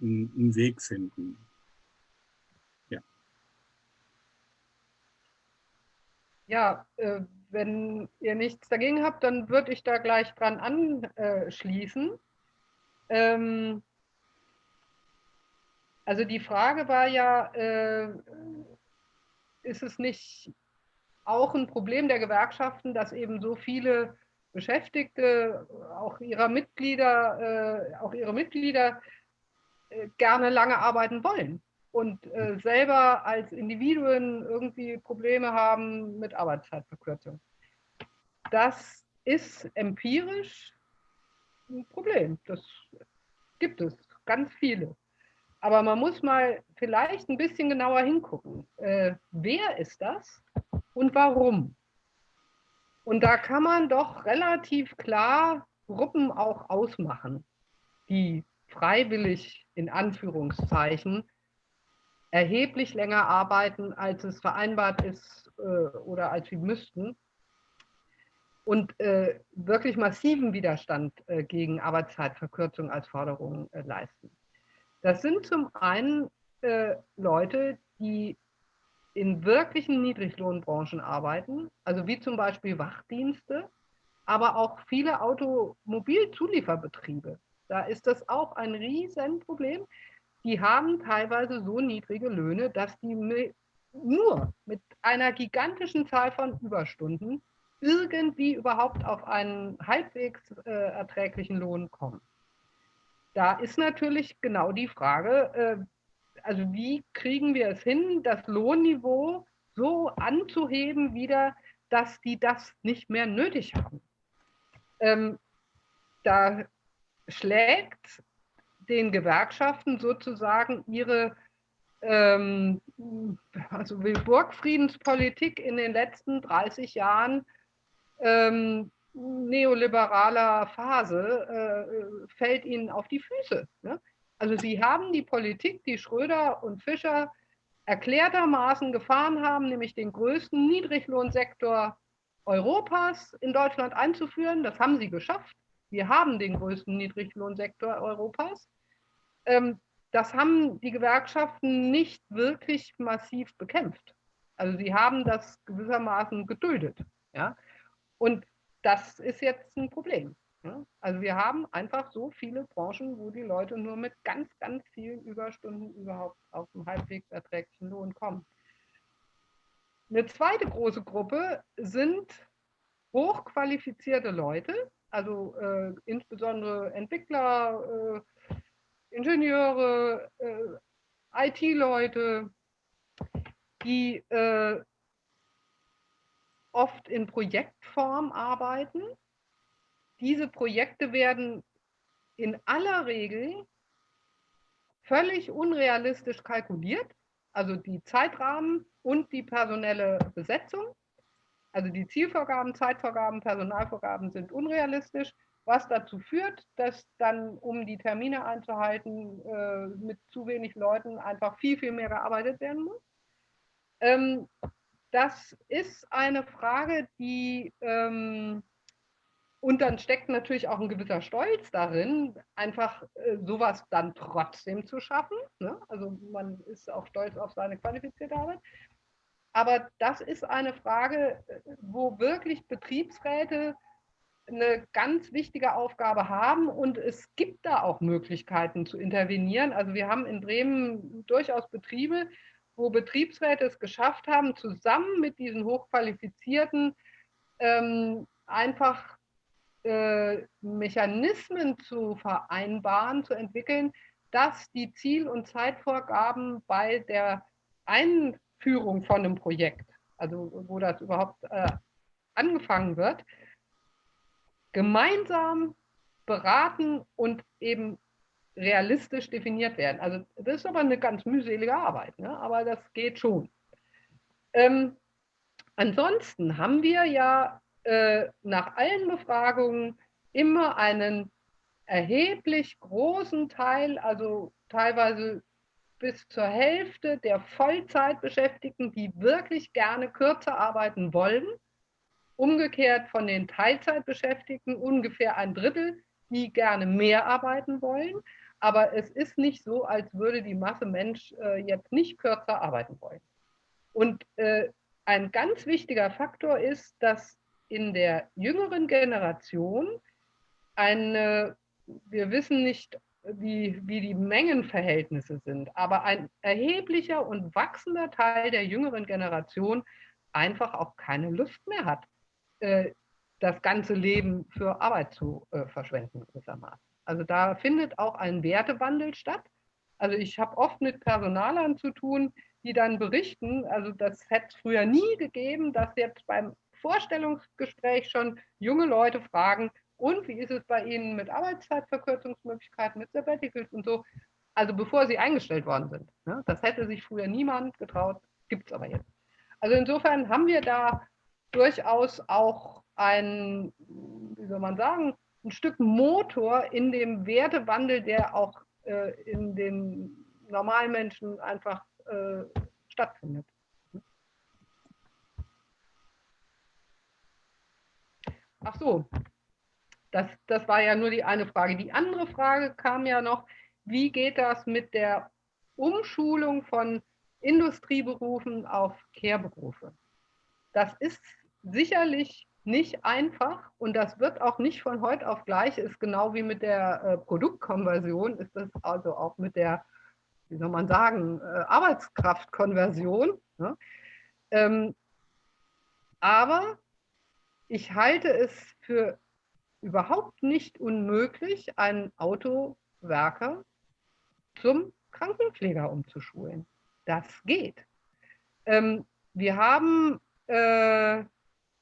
einen Weg finden. Ja äh, wenn ihr nichts dagegen habt, dann würde ich da gleich dran anschließen. Ähm, also die Frage war ja, äh, ist es nicht auch ein Problem der Gewerkschaften, dass eben so viele Beschäftigte, auch ihrer Mitglieder, äh, auch ihre Mitglieder äh, gerne lange arbeiten wollen und äh, selber als Individuen irgendwie Probleme haben mit Arbeitszeitverkürzung. Das ist empirisch ein Problem. Das gibt es ganz viele. Aber man muss mal vielleicht ein bisschen genauer hingucken. Äh, wer ist das und warum? Und da kann man doch relativ klar Gruppen auch ausmachen, die freiwillig in Anführungszeichen erheblich länger arbeiten, als es vereinbart ist äh, oder als sie müssten und äh, wirklich massiven Widerstand äh, gegen Arbeitszeitverkürzung als Forderung äh, leisten. Das sind zum einen äh, Leute, die in wirklichen Niedriglohnbranchen arbeiten, also wie zum Beispiel Wachdienste, aber auch viele Automobilzulieferbetriebe. Da ist das auch ein Riesenproblem. Die haben teilweise so niedrige Löhne, dass die nur mit einer gigantischen Zahl von Überstunden irgendwie überhaupt auf einen halbwegs äh, erträglichen Lohn kommen. Da ist natürlich genau die Frage, äh, also wie kriegen wir es hin, das Lohnniveau so anzuheben wieder, dass die das nicht mehr nötig haben. Ähm, da schlägt den Gewerkschaften sozusagen ihre ähm, also Burgfriedenspolitik in den letzten 30 Jahren ähm, neoliberaler Phase äh, fällt ihnen auf die Füße. Ne? Also sie haben die Politik, die Schröder und Fischer erklärtermaßen gefahren haben, nämlich den größten Niedriglohnsektor Europas in Deutschland einzuführen. Das haben sie geschafft. Wir haben den größten Niedriglohnsektor Europas. Ähm, das haben die Gewerkschaften nicht wirklich massiv bekämpft. Also sie haben das gewissermaßen geduldet. Ja? Und das ist jetzt ein Problem. Ja? Also wir haben einfach so viele Branchen, wo die Leute nur mit ganz, ganz vielen Überstunden überhaupt auf einen halbwegs erträglichen Lohn kommen. Eine zweite große Gruppe sind hochqualifizierte Leute, also äh, insbesondere Entwickler, äh, Ingenieure, äh, IT-Leute, die äh, oft in Projektform arbeiten. Diese Projekte werden in aller Regel völlig unrealistisch kalkuliert, also die Zeitrahmen und die personelle Besetzung. Also die Zielvorgaben, Zeitvorgaben, Personalvorgaben sind unrealistisch, was dazu führt, dass dann, um die Termine einzuhalten, äh, mit zu wenig Leuten einfach viel, viel mehr gearbeitet werden muss. Ähm, das ist eine Frage, die, ähm, und dann steckt natürlich auch ein gewisser Stolz darin, einfach äh, sowas dann trotzdem zu schaffen. Ne? Also man ist auch stolz auf seine qualifizierte Arbeit. Aber das ist eine Frage, wo wirklich Betriebsräte eine ganz wichtige Aufgabe haben und es gibt da auch Möglichkeiten zu intervenieren. Also wir haben in Bremen durchaus Betriebe, wo Betriebsräte es geschafft haben, zusammen mit diesen Hochqualifizierten ähm, einfach äh, Mechanismen zu vereinbaren, zu entwickeln, dass die Ziel- und Zeitvorgaben bei der Einführung von einem Projekt, also wo das überhaupt äh, angefangen wird, gemeinsam beraten und eben realistisch definiert werden. Also das ist aber eine ganz mühselige Arbeit, ne? aber das geht schon. Ähm, ansonsten haben wir ja äh, nach allen Befragungen immer einen erheblich großen Teil, also teilweise bis zur Hälfte der Vollzeitbeschäftigten, die wirklich gerne kürzer arbeiten wollen. Umgekehrt von den Teilzeitbeschäftigten ungefähr ein Drittel, die gerne mehr arbeiten wollen. Aber es ist nicht so, als würde die Masse Mensch äh, jetzt nicht kürzer arbeiten wollen. Und äh, ein ganz wichtiger Faktor ist, dass in der jüngeren Generation eine, wir wissen nicht, wie, wie die Mengenverhältnisse sind, aber ein erheblicher und wachsender Teil der jüngeren Generation einfach auch keine Lust mehr hat, äh, das ganze Leben für Arbeit zu äh, verschwenden gewissermaßen. Also da findet auch ein Wertewandel statt. Also ich habe oft mit Personalern zu tun, die dann berichten, also das hätte es früher nie gegeben, dass jetzt beim Vorstellungsgespräch schon junge Leute fragen, und wie ist es bei Ihnen mit Arbeitszeitverkürzungsmöglichkeiten, mit Sabbaticals und so, also bevor sie eingestellt worden sind. Ne? Das hätte sich früher niemand getraut, gibt es aber jetzt. Also insofern haben wir da durchaus auch ein, wie soll man sagen, ein Stück Motor in dem Wertewandel, der auch äh, in den normalen Menschen einfach äh, stattfindet. Ach so, das, das war ja nur die eine Frage. Die andere Frage kam ja noch, wie geht das mit der Umschulung von Industrieberufen auf Care-Berufe? Das ist sicherlich nicht einfach und das wird auch nicht von heute auf gleich, ist genau wie mit der äh, Produktkonversion, ist das also auch mit der, wie soll man sagen, äh, Arbeitskraftkonversion. Ne? Ähm, aber ich halte es für überhaupt nicht unmöglich, einen Autowerker zum Krankenpfleger umzuschulen. Das geht. Ähm, wir haben äh,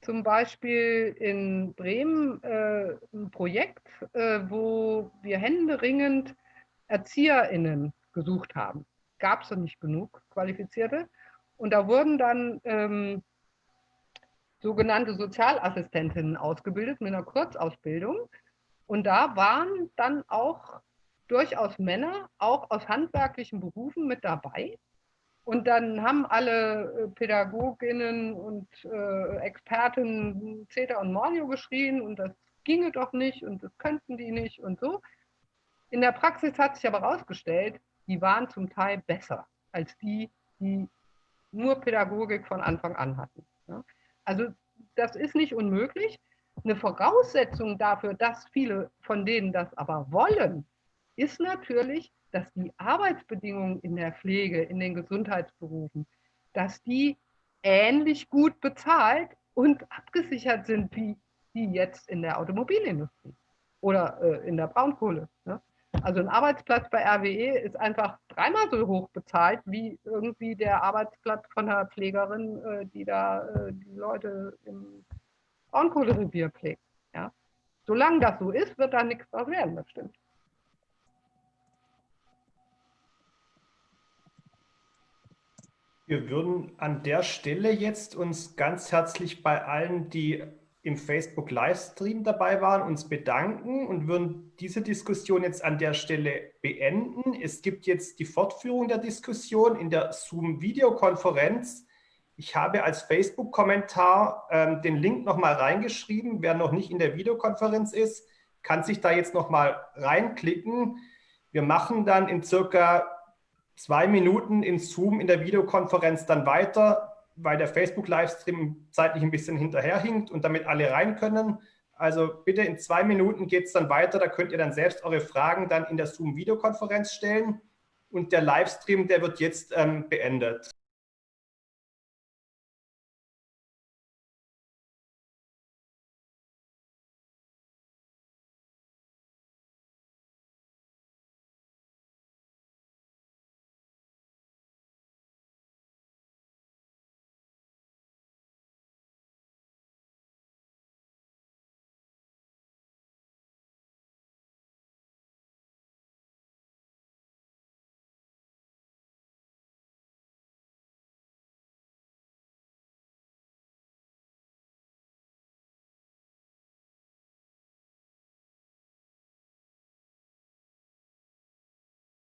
zum Beispiel in Bremen äh, ein Projekt, äh, wo wir händeringend ErzieherInnen gesucht haben. Gab es nicht genug Qualifizierte. Und da wurden dann ähm, sogenannte Sozialassistentinnen ausgebildet mit einer Kurzausbildung. Und da waren dann auch durchaus Männer, auch aus handwerklichen Berufen mit dabei. Und dann haben alle äh, Pädagoginnen und äh, Expertinnen Zeta und Mordio geschrien und das ginge doch nicht und das könnten die nicht und so. In der Praxis hat sich aber herausgestellt, die waren zum Teil besser als die, die nur Pädagogik von Anfang an hatten. Ja. Also das ist nicht unmöglich. eine Voraussetzung dafür, dass viele von denen das aber wollen, ist natürlich, dass die Arbeitsbedingungen in der Pflege, in den Gesundheitsberufen, dass die ähnlich gut bezahlt und abgesichert sind wie die jetzt in der Automobilindustrie oder äh, in der Braunkohle. Ne? Also ein Arbeitsplatz bei RWE ist einfach dreimal so hoch bezahlt wie irgendwie der Arbeitsplatz von einer Pflegerin, äh, die da äh, die Leute im Braunkohlerevier pflegt. Ja? Solange das so ist, wird da nichts draus werden, das stimmt. Wir würden an der Stelle jetzt uns ganz herzlich bei allen, die im Facebook Livestream dabei waren, uns bedanken und würden diese Diskussion jetzt an der Stelle beenden. Es gibt jetzt die Fortführung der Diskussion in der Zoom-Videokonferenz. Ich habe als Facebook-Kommentar ähm, den Link nochmal reingeschrieben. Wer noch nicht in der Videokonferenz ist, kann sich da jetzt nochmal reinklicken. Wir machen dann in circa zwei Minuten in Zoom in der Videokonferenz dann weiter weil der Facebook-Livestream zeitlich ein bisschen hinterherhinkt und damit alle rein können. Also bitte in zwei Minuten geht es dann weiter. Da könnt ihr dann selbst eure Fragen dann in der Zoom-Videokonferenz stellen. Und der Livestream, der wird jetzt ähm, beendet.